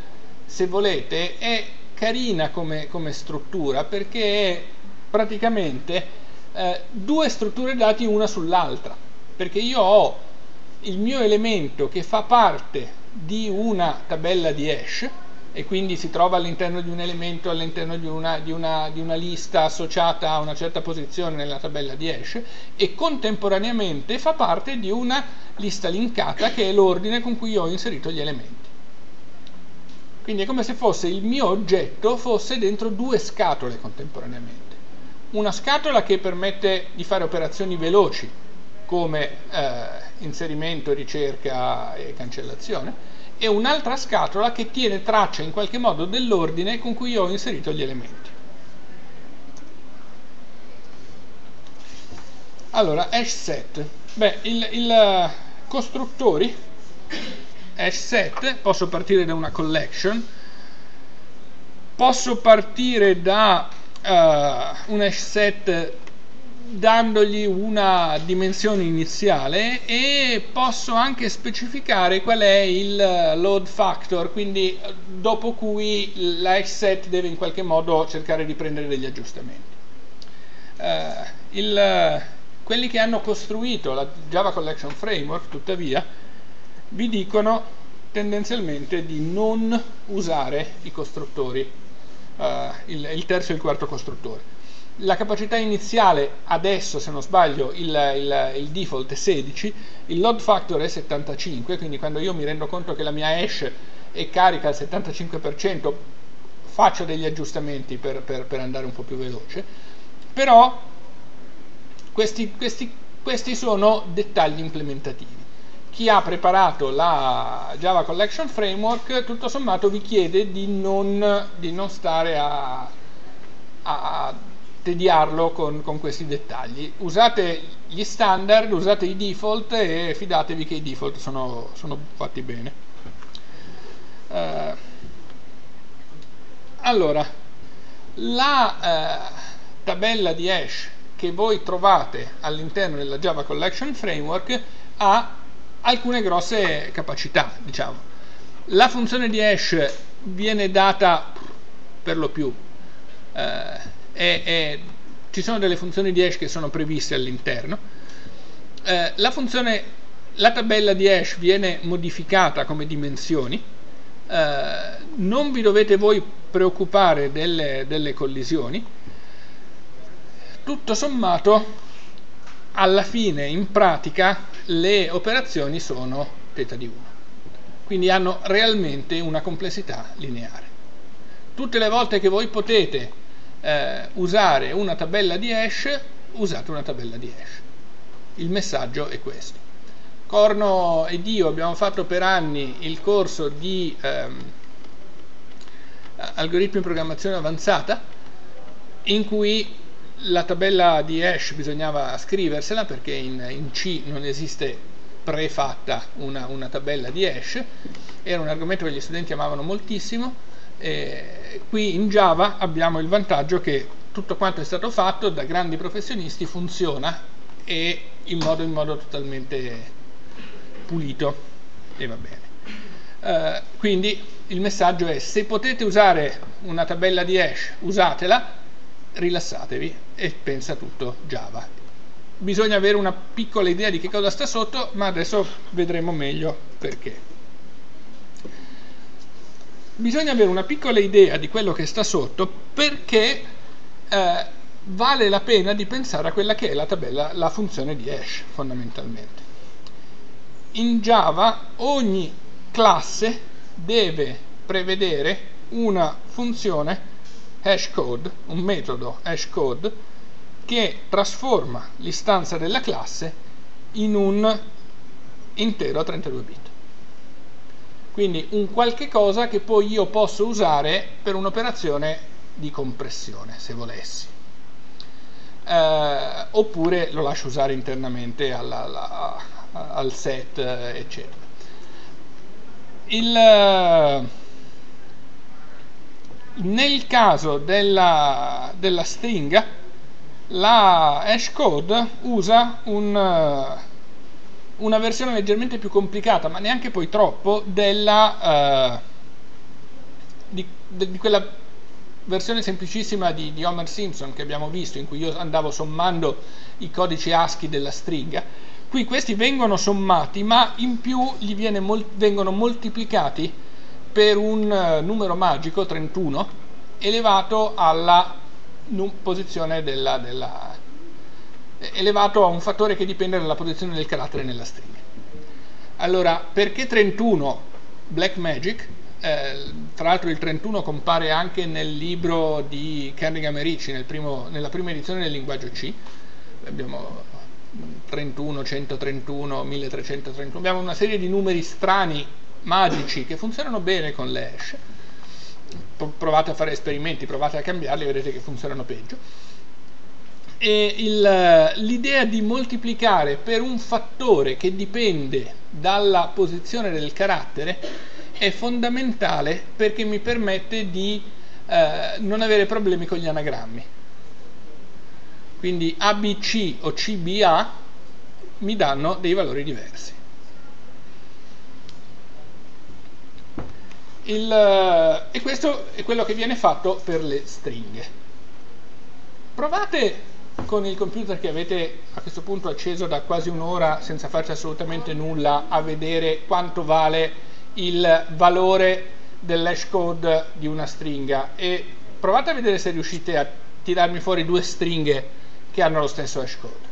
se volete, è carina come, come struttura perché è praticamente eh, due strutture dati una sull'altra. Perché io ho il mio elemento che fa parte di una tabella di hash e quindi si trova all'interno di un elemento, all'interno di una, di, una, di una, lista associata a una certa posizione nella tabella di hash e contemporaneamente fa parte di una lista linkata che è l'ordine con cui ho inserito gli elementi. Quindi è come se fosse il mio oggetto fosse dentro due scatole contemporaneamente. Una scatola che permette di fare operazioni veloci come eh, inserimento, ricerca e cancellazione e un'altra scatola che tiene traccia in qualche modo dell'ordine con cui ho inserito gli elementi. Allora, hash set. Beh, il, il uh, costruttori hash set, posso partire da una collection, posso partire da uh, un hash set dandogli una dimensione iniziale e posso anche specificare qual è il load factor, quindi dopo cui l'hash set deve in qualche modo cercare di prendere degli aggiustamenti. Uh, il, quelli che hanno costruito la Java Collection Framework, tuttavia, vi dicono tendenzialmente di non usare i costruttori, uh, il, il terzo e il quarto costruttore la capacità iniziale adesso se non sbaglio il, il, il, default è 16 il load factor è 75 quindi quando io mi rendo conto che la mia hash è carica al 75% faccio degli aggiustamenti per, per, per andare un po' più veloce. Però questi, questi, questi sono dettagli implementativi. Chi ha preparato la Java Collection Framework tutto sommato vi chiede di non, di non stare a, a tediarlo con, con, questi dettagli. Usate gli standard, usate i default e fidatevi che i default sono, sono fatti bene. Uh, allora, la uh, tabella di hash che voi trovate all'interno della Java Collection Framework ha alcune grosse capacità, diciamo. La funzione di hash viene data per lo più eh, e, e ci sono delle funzioni di hash che sono previste all'interno. Eh, la, la tabella di hash viene modificata come dimensioni. Eh, non vi dovete voi preoccupare delle, delle collisioni. Tutto sommato, alla fine, in pratica, le operazioni sono θ di 1. Quindi hanno realmente una complessità lineare. Tutte le volte che voi potete eh, usare una tabella di hash, usate una tabella di hash. Il messaggio è questo. Corno ed io abbiamo fatto per anni il corso di ehm, algoritmi di programmazione avanzata in cui la tabella di hash bisognava scriversela perché in, in C non esiste prefatta una, una tabella di hash era un argomento che gli studenti amavano moltissimo eh, qui in Java abbiamo il vantaggio che tutto quanto è stato fatto da grandi professionisti funziona e in modo, in modo totalmente pulito e va bene. Uh, quindi il messaggio è se potete usare una tabella di hash usatela, rilassatevi e pensa tutto Java. Bisogna avere una piccola idea di che cosa sta sotto, ma adesso vedremo meglio perché bisogna avere una piccola idea di quello che sta sotto perché eh, vale la pena di pensare a quella che è la tabella, la funzione di hash fondamentalmente. In Java ogni classe deve prevedere una funzione hashcode, un metodo hashcode che trasforma l'istanza della classe in un intero a 32 bit. Quindi un qualche cosa che poi io posso usare per un'operazione di compressione, se volessi. Eh, oppure lo lascio usare internamente alla, alla, al set, eccetera. Il, nel caso della, della stringa, la hashcode usa un, una versione leggermente più complicata, ma neanche poi troppo, della, uh, di, de, di, quella versione semplicissima di, di, Homer Simpson che abbiamo visto, in cui io andavo sommando i codici ASCII della stringa. Qui questi vengono sommati, ma in più mol vengono moltiplicati per un uh, numero magico, 31, elevato alla posizione della, della, elevato a un fattore che dipende dalla posizione del carattere nella stringa. Allora, perché 31 Black Magic? Eh, tra l'altro il 31 compare anche nel libro di Kernigan e Ricci, nel nella prima edizione del linguaggio C. Abbiamo 31, 131, 1331, abbiamo una serie di numeri strani magici che funzionano bene con le hash. Provate a fare esperimenti, provate a cambiarli, vedrete che funzionano peggio. E l'idea di moltiplicare per un fattore che dipende dalla posizione del carattere è fondamentale perché mi permette di eh, non avere problemi con gli anagrammi. Quindi ABC o CBA mi danno dei valori diversi. Il, e questo è quello che viene fatto per le stringhe. Provate con il computer che avete a questo punto acceso da quasi un'ora senza farci assolutamente nulla a vedere quanto vale il valore dell'hash code di una stringa e provate a vedere se riuscite a tirarmi fuori due stringhe che hanno lo stesso hash code.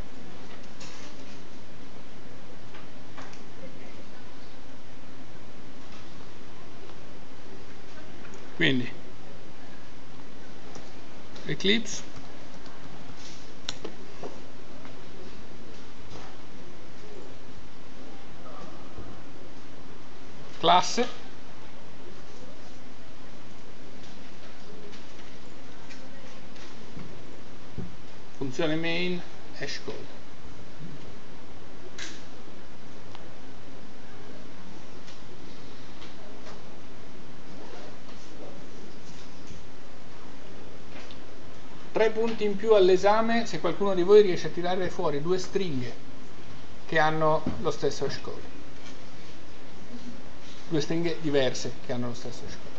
quindi Eclipse classe. Funzione main hashcode tre punti in più all'esame se qualcuno di voi riesce a tirare fuori due stringhe che hanno lo stesso hash due stringhe diverse che hanno lo stesso hash code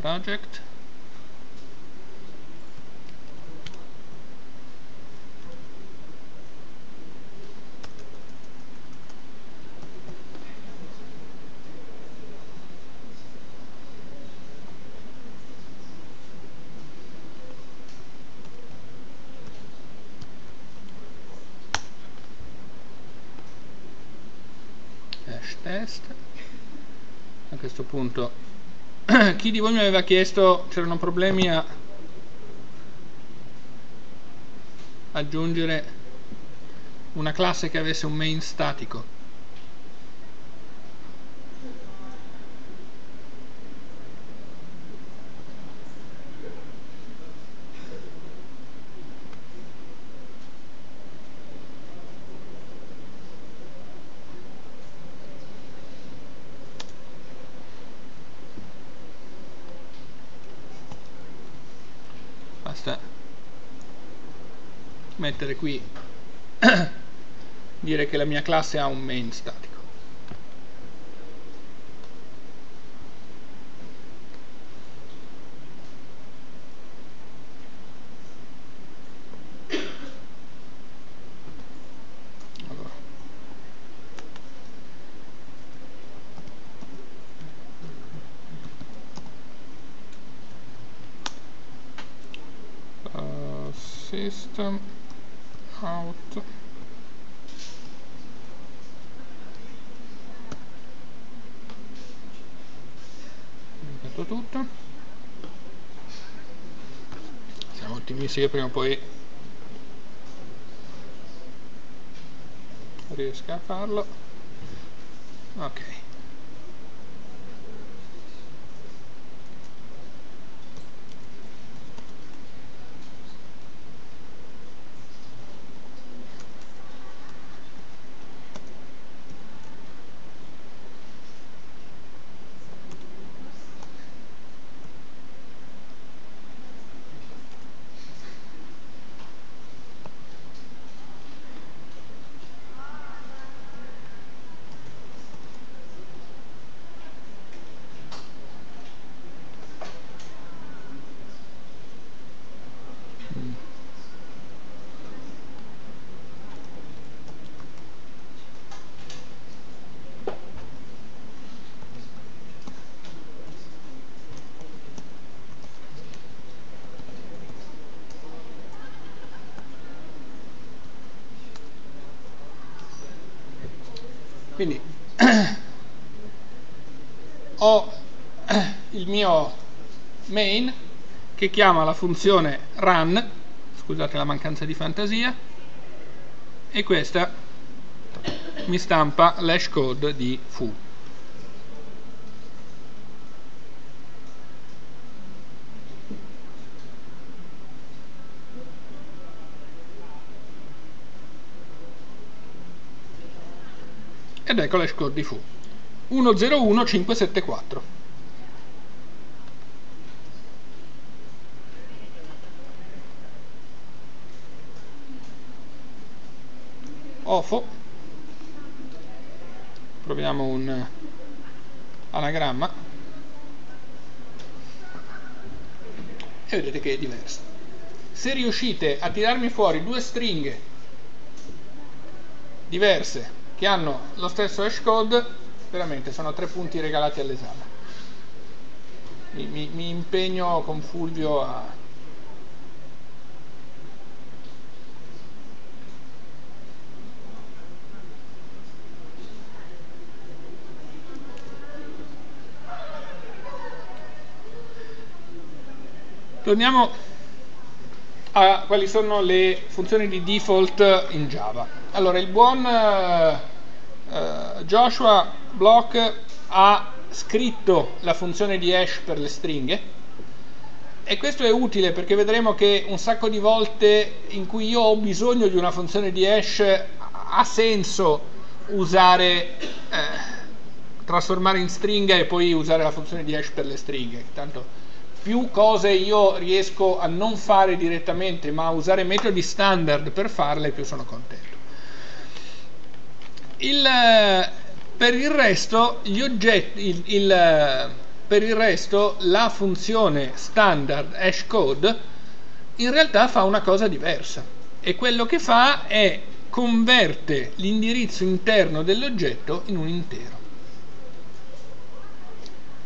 project hash test. A questo punto [CLEARS THROAT] chi di voi mi aveva chiesto c'erano problemi a aggiungere una classe che avesse un main statico basta mettere qui [CLEARS THROAT] dire che la mia classe ha un main statico system out metto tutto che prima o poi. Riesca a farlo. Ok quindi [CLEARS THROAT] ho [CLEARS THROAT] il mio main che chiama la funzione run scusate la mancanza di fantasia e questa mi stampa l'hash code di foo ecco l'hash code di fu 101574 OFO. Proviamo un anagramma. E vedete che è diverso. Se riuscite a tirarmi fuori due stringhe diverse che hanno lo stesso hash code, veramente sono tre punti regalati all'esame. Mi, mi, mi impegno con Fulvio a, Torniamo a quali sono le funzioni di default in Java. Allora, il buon uh, Joshua Block ha scritto la funzione di hash per le stringhe e questo è utile perché vedremo che un sacco di volte in cui io ho bisogno di una funzione di hash ha senso usare eh, trasformare in stringa e poi usare la funzione di hash per le stringhe. Tanto più cose io riesco a non fare direttamente ma a usare metodi standard per farle più sono contento il, per il resto gli oggetti il, il, per il resto la funzione standard hashcode in realtà fa una cosa diversa. E quello che fa è converte l'indirizzo interno dell'oggetto in un intero.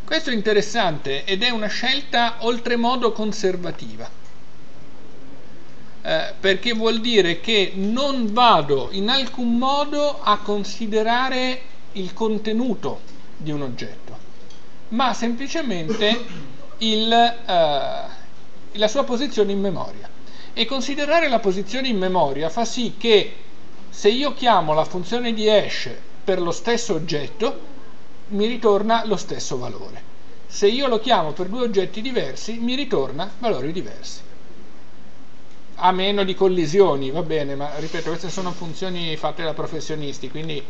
Questo è interessante ed è una scelta oltremodo conservativa eh, perché vuol dire che non vado in alcun modo a considerare il contenuto di un oggetto ma semplicemente il, uh, la sua posizione in memoria. E considerare la posizione in memoria fa sì che se io chiamo la funzione di hash per lo stesso oggetto, mi ritorna lo stesso valore. Se io lo chiamo per due oggetti diversi, mi ritorna valori diversi. A meno di collisioni, va bene, ma ripeto, queste sono funzioni fatte da professionisti, quindi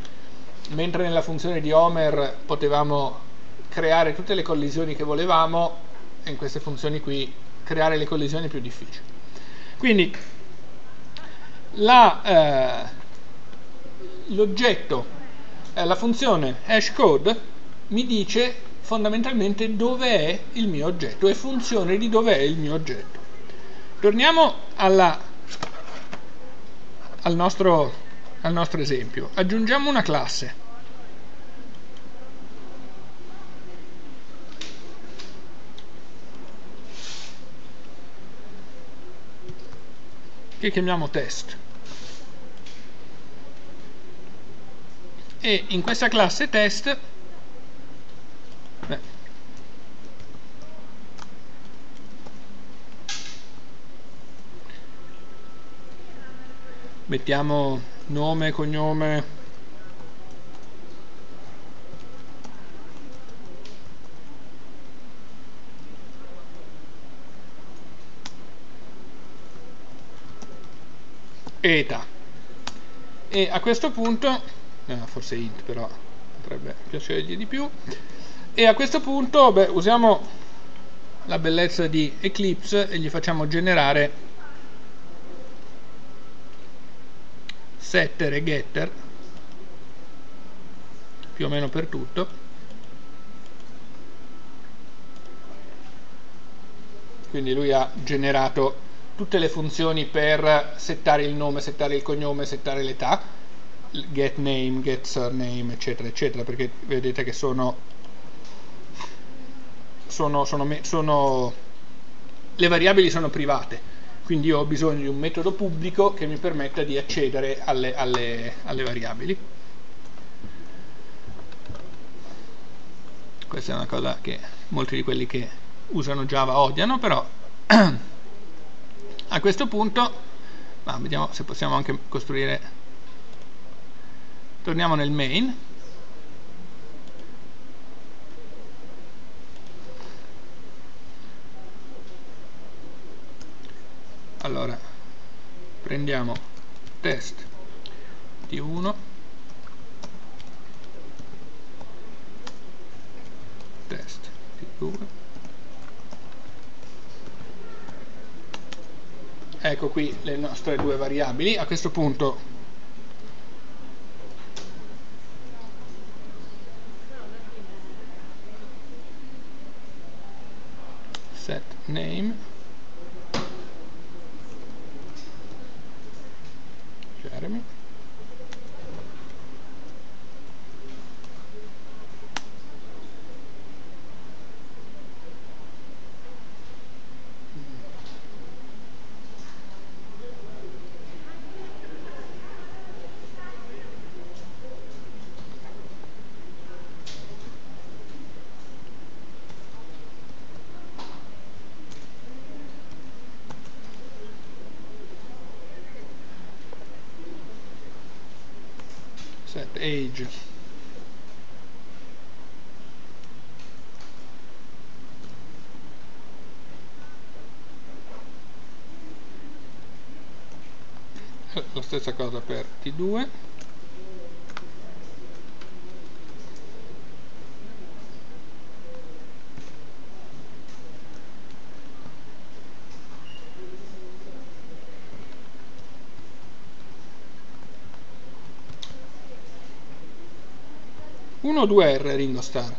mentre nella funzione di Homer potevamo creare tutte le collisioni che volevamo, in queste funzioni qui creare le collisioni è più difficile. Quindi eh, l'oggetto, eh, la funzione hashcode mi dice fondamentalmente dove è il mio oggetto, è funzione di dove è il mio oggetto. Torniamo alla, al, nostro, al nostro esempio. Aggiungiamo una classe. che chiamiamo test. E in questa classe test Mettiamo nome, cognome. Eta. E a questo punto, eh, forse int però potrebbe piacergli di più, e a questo punto beh, usiamo la bellezza di Eclipse e gli facciamo generare setter e getter più o meno per tutto. Quindi lui ha generato tutte le funzioni per settare il nome, settare il cognome, settare l'età get name, get surname eccetera eccetera perché vedete che sono sono, sono, sono, le variabili sono private, quindi io ho bisogno di un metodo pubblico che mi permetta di accedere alle, alle, alle variabili. Questa è una cosa che molti di quelli che usano Java odiano, però [CLEARS THROAT] a questo punto ah, vediamo se possiamo anche costruire torniamo nel main allora prendiamo test t1 test t2 ecco qui le nostre due variabili. A questo punto set name Jeremy. set age la stessa cosa per T2 1 o 2 R Ringo Starr?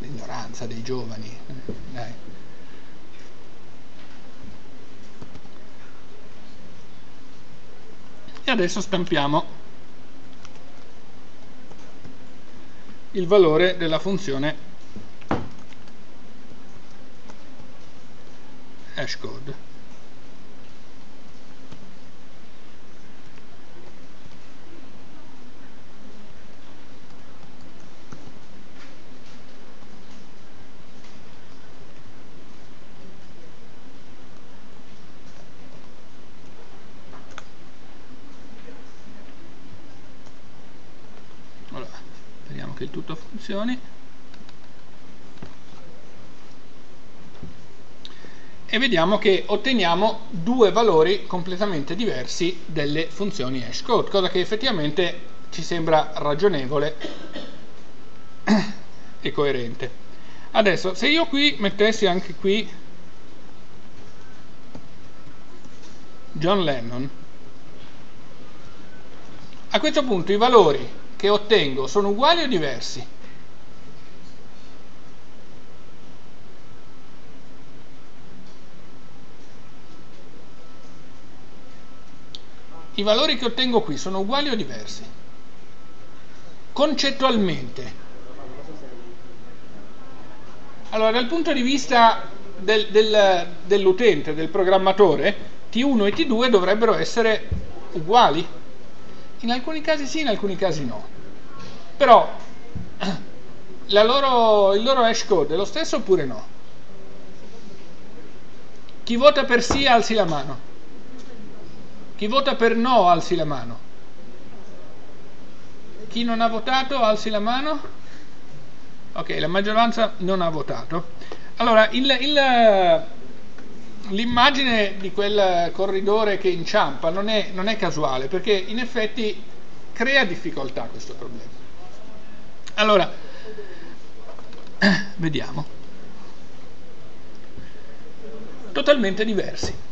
L'ignoranza dei giovani. Dai. Adesso stampiamo il valore della funzione hashcode. Che il tutto funzioni e vediamo che otteniamo due valori completamente diversi delle funzioni hashcode, cosa che effettivamente ci sembra ragionevole e coerente. Adesso, se io qui mettessi anche qui John Lennon, a questo punto i valori che ottengo sono uguali o diversi? i valori che ottengo qui sono uguali o diversi? Concettualmente. Allora, dal punto di vista del, del, dell'utente, del programmatore, T1 e T2 dovrebbero essere uguali. In alcuni casi sì, in alcuni casi no. Però [CLEARS THROAT] loro, il loro hash code è lo stesso oppure no? Chi vota per sì alzi la mano. Chi vota per no alzi la mano. Chi non ha votato alzi la mano. Ok, la maggioranza non ha votato. Allora, l'immagine di quel corridore che inciampa non è, non è casuale, perché in effetti crea difficoltà questo problema. Allora, [CLEARS THROAT] vediamo. Totalmente diversi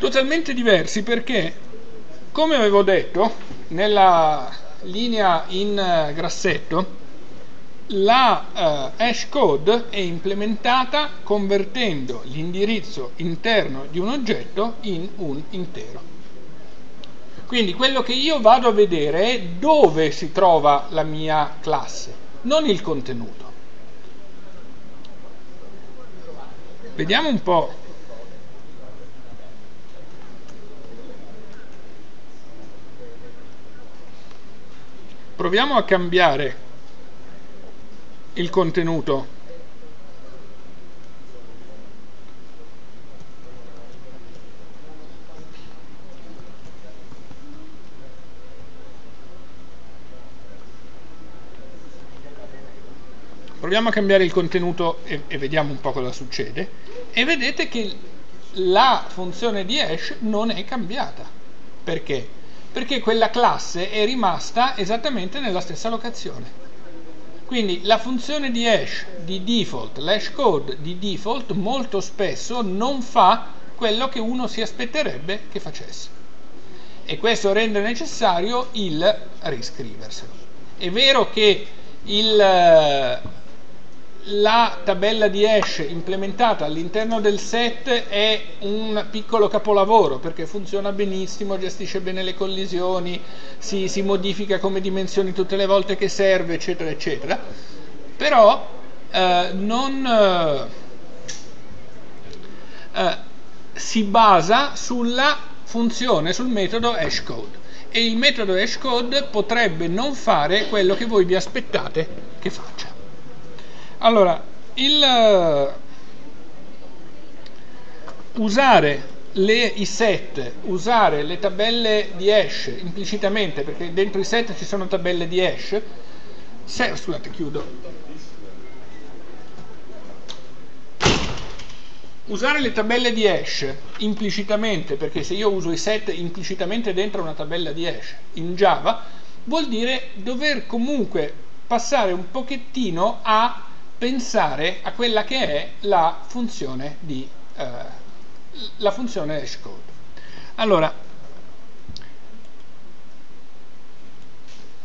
totalmente diversi perché, come avevo detto, nella linea in eh, grassetto, la uh, hash code è implementata convertendo l'indirizzo interno di un oggetto in un intero. Quindi quello che io vado a vedere è dove si trova la mia classe, non il contenuto. Vediamo un po' proviamo a cambiare il contenuto proviamo a cambiare il contenuto e, e, vediamo un po' cosa succede e vedete che la funzione di hash non è cambiata perché? perché quella classe è rimasta esattamente nella stessa locazione. Quindi la funzione di hash di default, l'hash code di default, molto spesso non fa quello che uno si aspetterebbe che facesse. E questo rende necessario il riscriverselo. È vero che il, la tabella di hash implementata all'interno del set è un piccolo capolavoro perché funziona benissimo, gestisce bene le collisioni, si, si modifica come dimensioni tutte le volte che serve, eccetera, eccetera. Però eh, non eh, si basa sulla funzione, sul metodo hashcode e il metodo hashcode potrebbe non fare quello che voi vi aspettate che faccia. Allora, il uh, usare le, i set, usare le tabelle di hash implicitamente, perché dentro i set ci sono tabelle di hash, se, scusate, chiudo. Usare le tabelle di hash implicitamente, perché se io uso i set implicitamente dentro una tabella di hash in Java, vuol dire dover comunque passare un pochettino a pensare a quella che è la funzione di eh, la funzione hashcode. Allora,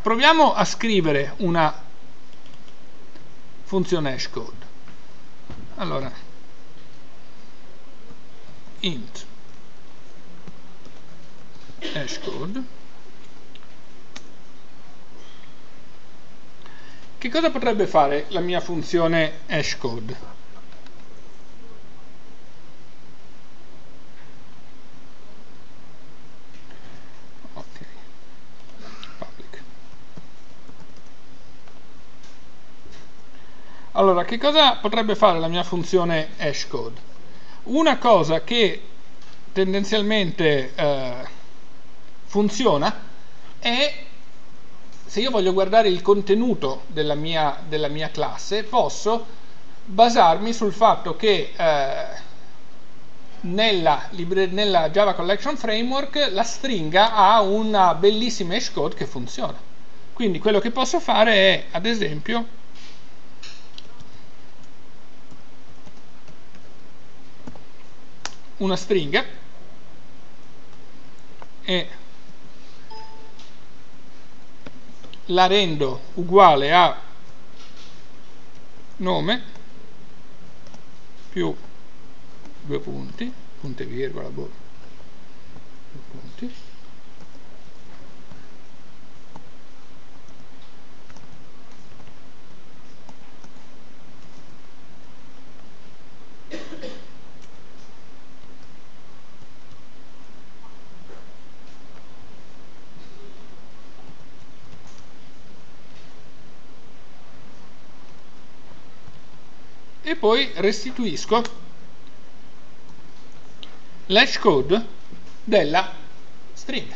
proviamo a scrivere una funzione hashcode. Allora, int hashcode Che cosa potrebbe fare la mia funzione hashcode? Allora, che cosa potrebbe fare la mia funzione hashcode? Una cosa che tendenzialmente eh, funziona è se io voglio guardare il contenuto della mia, della mia classe, posso basarmi sul fatto che eh, nella, nella, Java Collection Framework la stringa ha una bellissima hashcode che funziona. Quindi quello che posso fare è, ad esempio, una stringa e la rendo uguale a nome più due punti, punto e virgola, boh, due punti, poi restituisco l'hash code della stringa.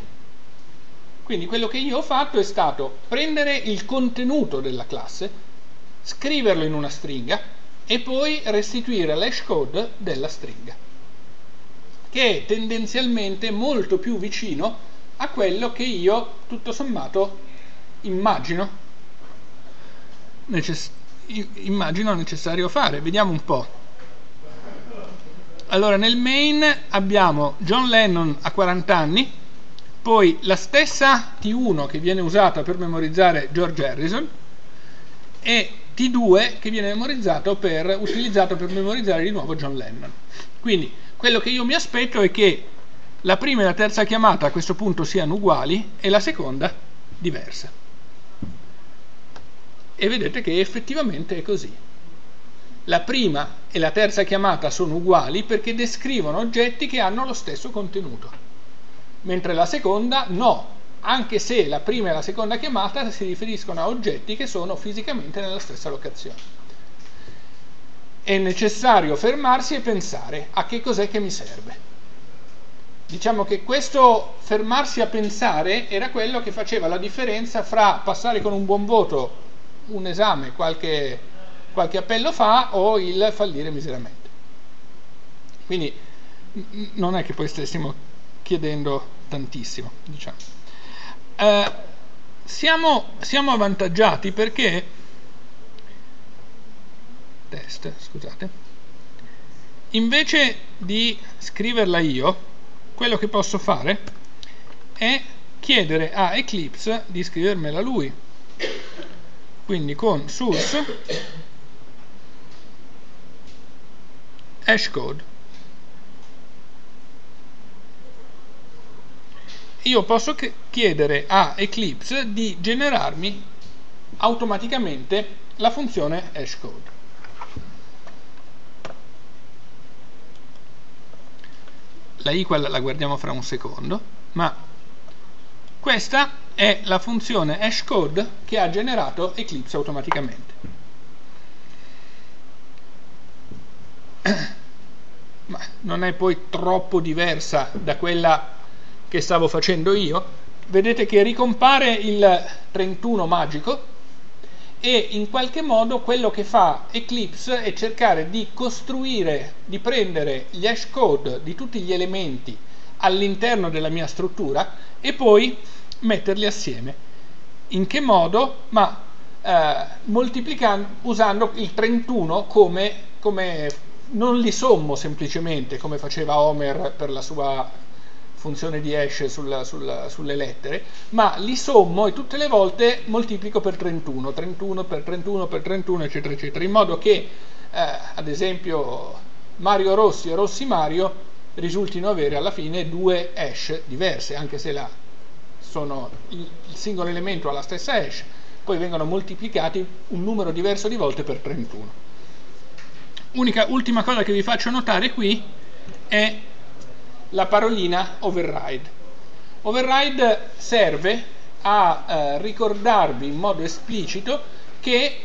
Quindi quello che io ho fatto è stato prendere il contenuto della classe, scriverlo in una stringa e poi restituire l'hash code della stringa, che è tendenzialmente molto più vicino a quello che io tutto sommato immagino necessario immagino necessario fare. Vediamo un po'. Allora, nel main abbiamo John Lennon a 40 anni, poi la stessa T1 che viene usata per memorizzare George Harrison e T2 che viene per, utilizzato per memorizzare di nuovo John Lennon. Quindi quello che io mi aspetto è che la prima e la terza chiamata a questo punto siano uguali e la seconda diversa e vedete che effettivamente è così. La prima e la terza chiamata sono uguali perché descrivono oggetti che hanno lo stesso contenuto, mentre la seconda no, anche se la prima e la seconda chiamata si riferiscono a oggetti che sono fisicamente nella stessa locazione. È necessario fermarsi e pensare a che cos'è che mi serve. Diciamo che questo fermarsi a pensare era quello che faceva la differenza fra passare con un buon voto un esame qualche, qualche appello fa o il fallire miseramente. Quindi non è che poi stessimo chiedendo tantissimo, diciamo. Eh, siamo, siamo avvantaggiati perché test, scusate, invece di scriverla io, quello che posso fare è chiedere a Eclipse di scrivermela lui quindi con source hashcode io posso chiedere a Eclipse di generarmi automaticamente la funzione hashcode la equal la guardiamo fra un secondo ma questa è la funzione hashcode che ha generato Eclipse automaticamente. [COUGHS] Ma non è poi troppo diversa da quella che stavo facendo io. Vedete che ricompare il 31 magico e in qualche modo quello che fa Eclipse è cercare di costruire, di prendere gli hashcode di tutti gli elementi all'interno della mia struttura e poi metterli assieme. In che modo? Ma eh, moltiplicando, usando il 31 come, come, non li sommo semplicemente come faceva Homer per la sua funzione di hash sulla, sulla, sulle lettere, ma li sommo e tutte le volte moltiplico per 31, 31 per 31 per 31 eccetera eccetera, in modo che eh, ad esempio Mario Rossi e Rossi Mario risultino avere alla fine due hash diverse, anche se la sono il singolo elemento ha la stessa hash, poi vengono moltiplicati un numero diverso di volte per 31. Unica, ultima cosa che vi faccio notare qui è la parolina override. Override serve a eh, ricordarvi in modo esplicito che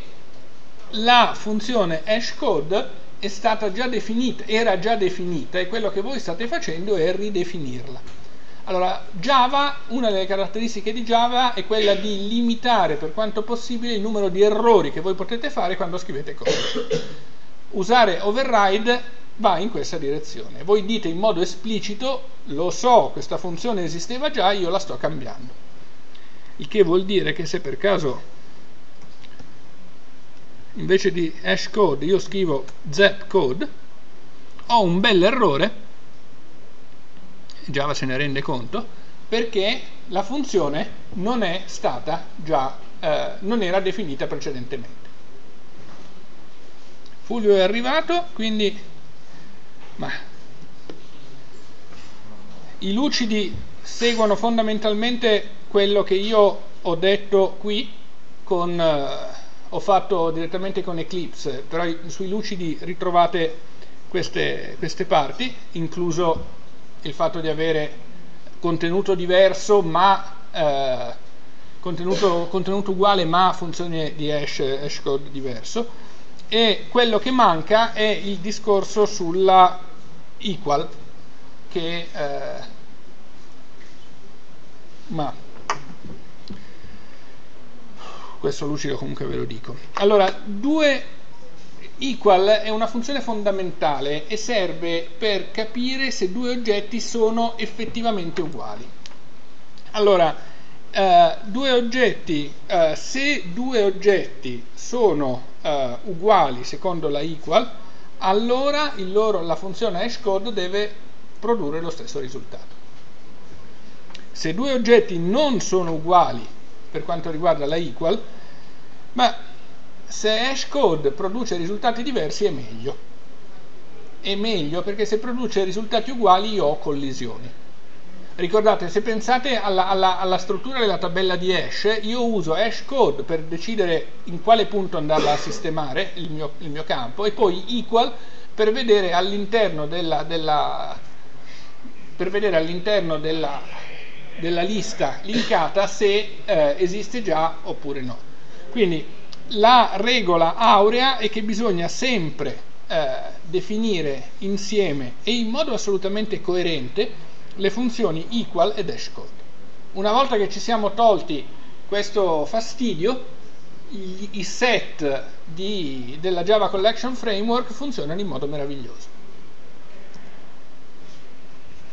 la funzione hashcode è stata già definita, era già definita e quello che voi state facendo è ridefinirla. Allora, Java, una delle caratteristiche di Java è quella di limitare per quanto possibile il numero di errori che voi potete fare quando scrivete cose. Usare override va in questa direzione. Voi dite in modo esplicito, lo so, questa funzione esisteva già, io la sto cambiando. Il che vuol dire che se per caso invece di hashcode io scrivo zcode, ho un bel errore, Java se ne rende conto, perché la funzione non è stata già, eh, non era definita precedentemente. Fulvio è arrivato, quindi ma i lucidi seguono fondamentalmente quello che io ho detto qui con, eh, ho fatto direttamente con Eclipse però sui lucidi ritrovate queste, queste parti incluso il fatto di avere contenuto diverso ma eh, contenuto, contenuto, uguale ma funzione di hash, hash code diverso. E quello che manca è il discorso sulla equal che eh, ma questo lucido comunque ve lo dico. Allora due equal è una funzione fondamentale e serve per capire se due oggetti sono effettivamente uguali allora eh, due oggetti eh, se due oggetti sono uh, uguali secondo la equal, allora loro, la funzione hashcode deve produrre lo stesso risultato. Se due oggetti non sono uguali per quanto riguarda la equal, ma se hashcode produce risultati diversi è meglio. È meglio perché se produce risultati uguali io ho collisioni Ricordate, se pensate alla, alla, alla, struttura della tabella di hash, io uso hashcode per decidere in quale punto andarla a sistemare, il mio, il mio campo, e poi equal per vedere all'interno della, della, all'interno della, della lista linkata se eh, esiste già oppure no. Quindi la regola aurea è che bisogna sempre eh, definire insieme e in modo assolutamente coerente le funzioni equal e hashcode. Una volta che ci siamo tolti questo fastidio, i, i set di, della Java Collection Framework funzionano in modo meraviglioso.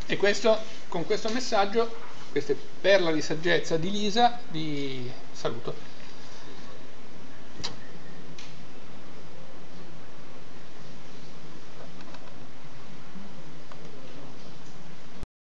E questo, con questo messaggio, questa perla di saggezza di Lisa, vi saluto.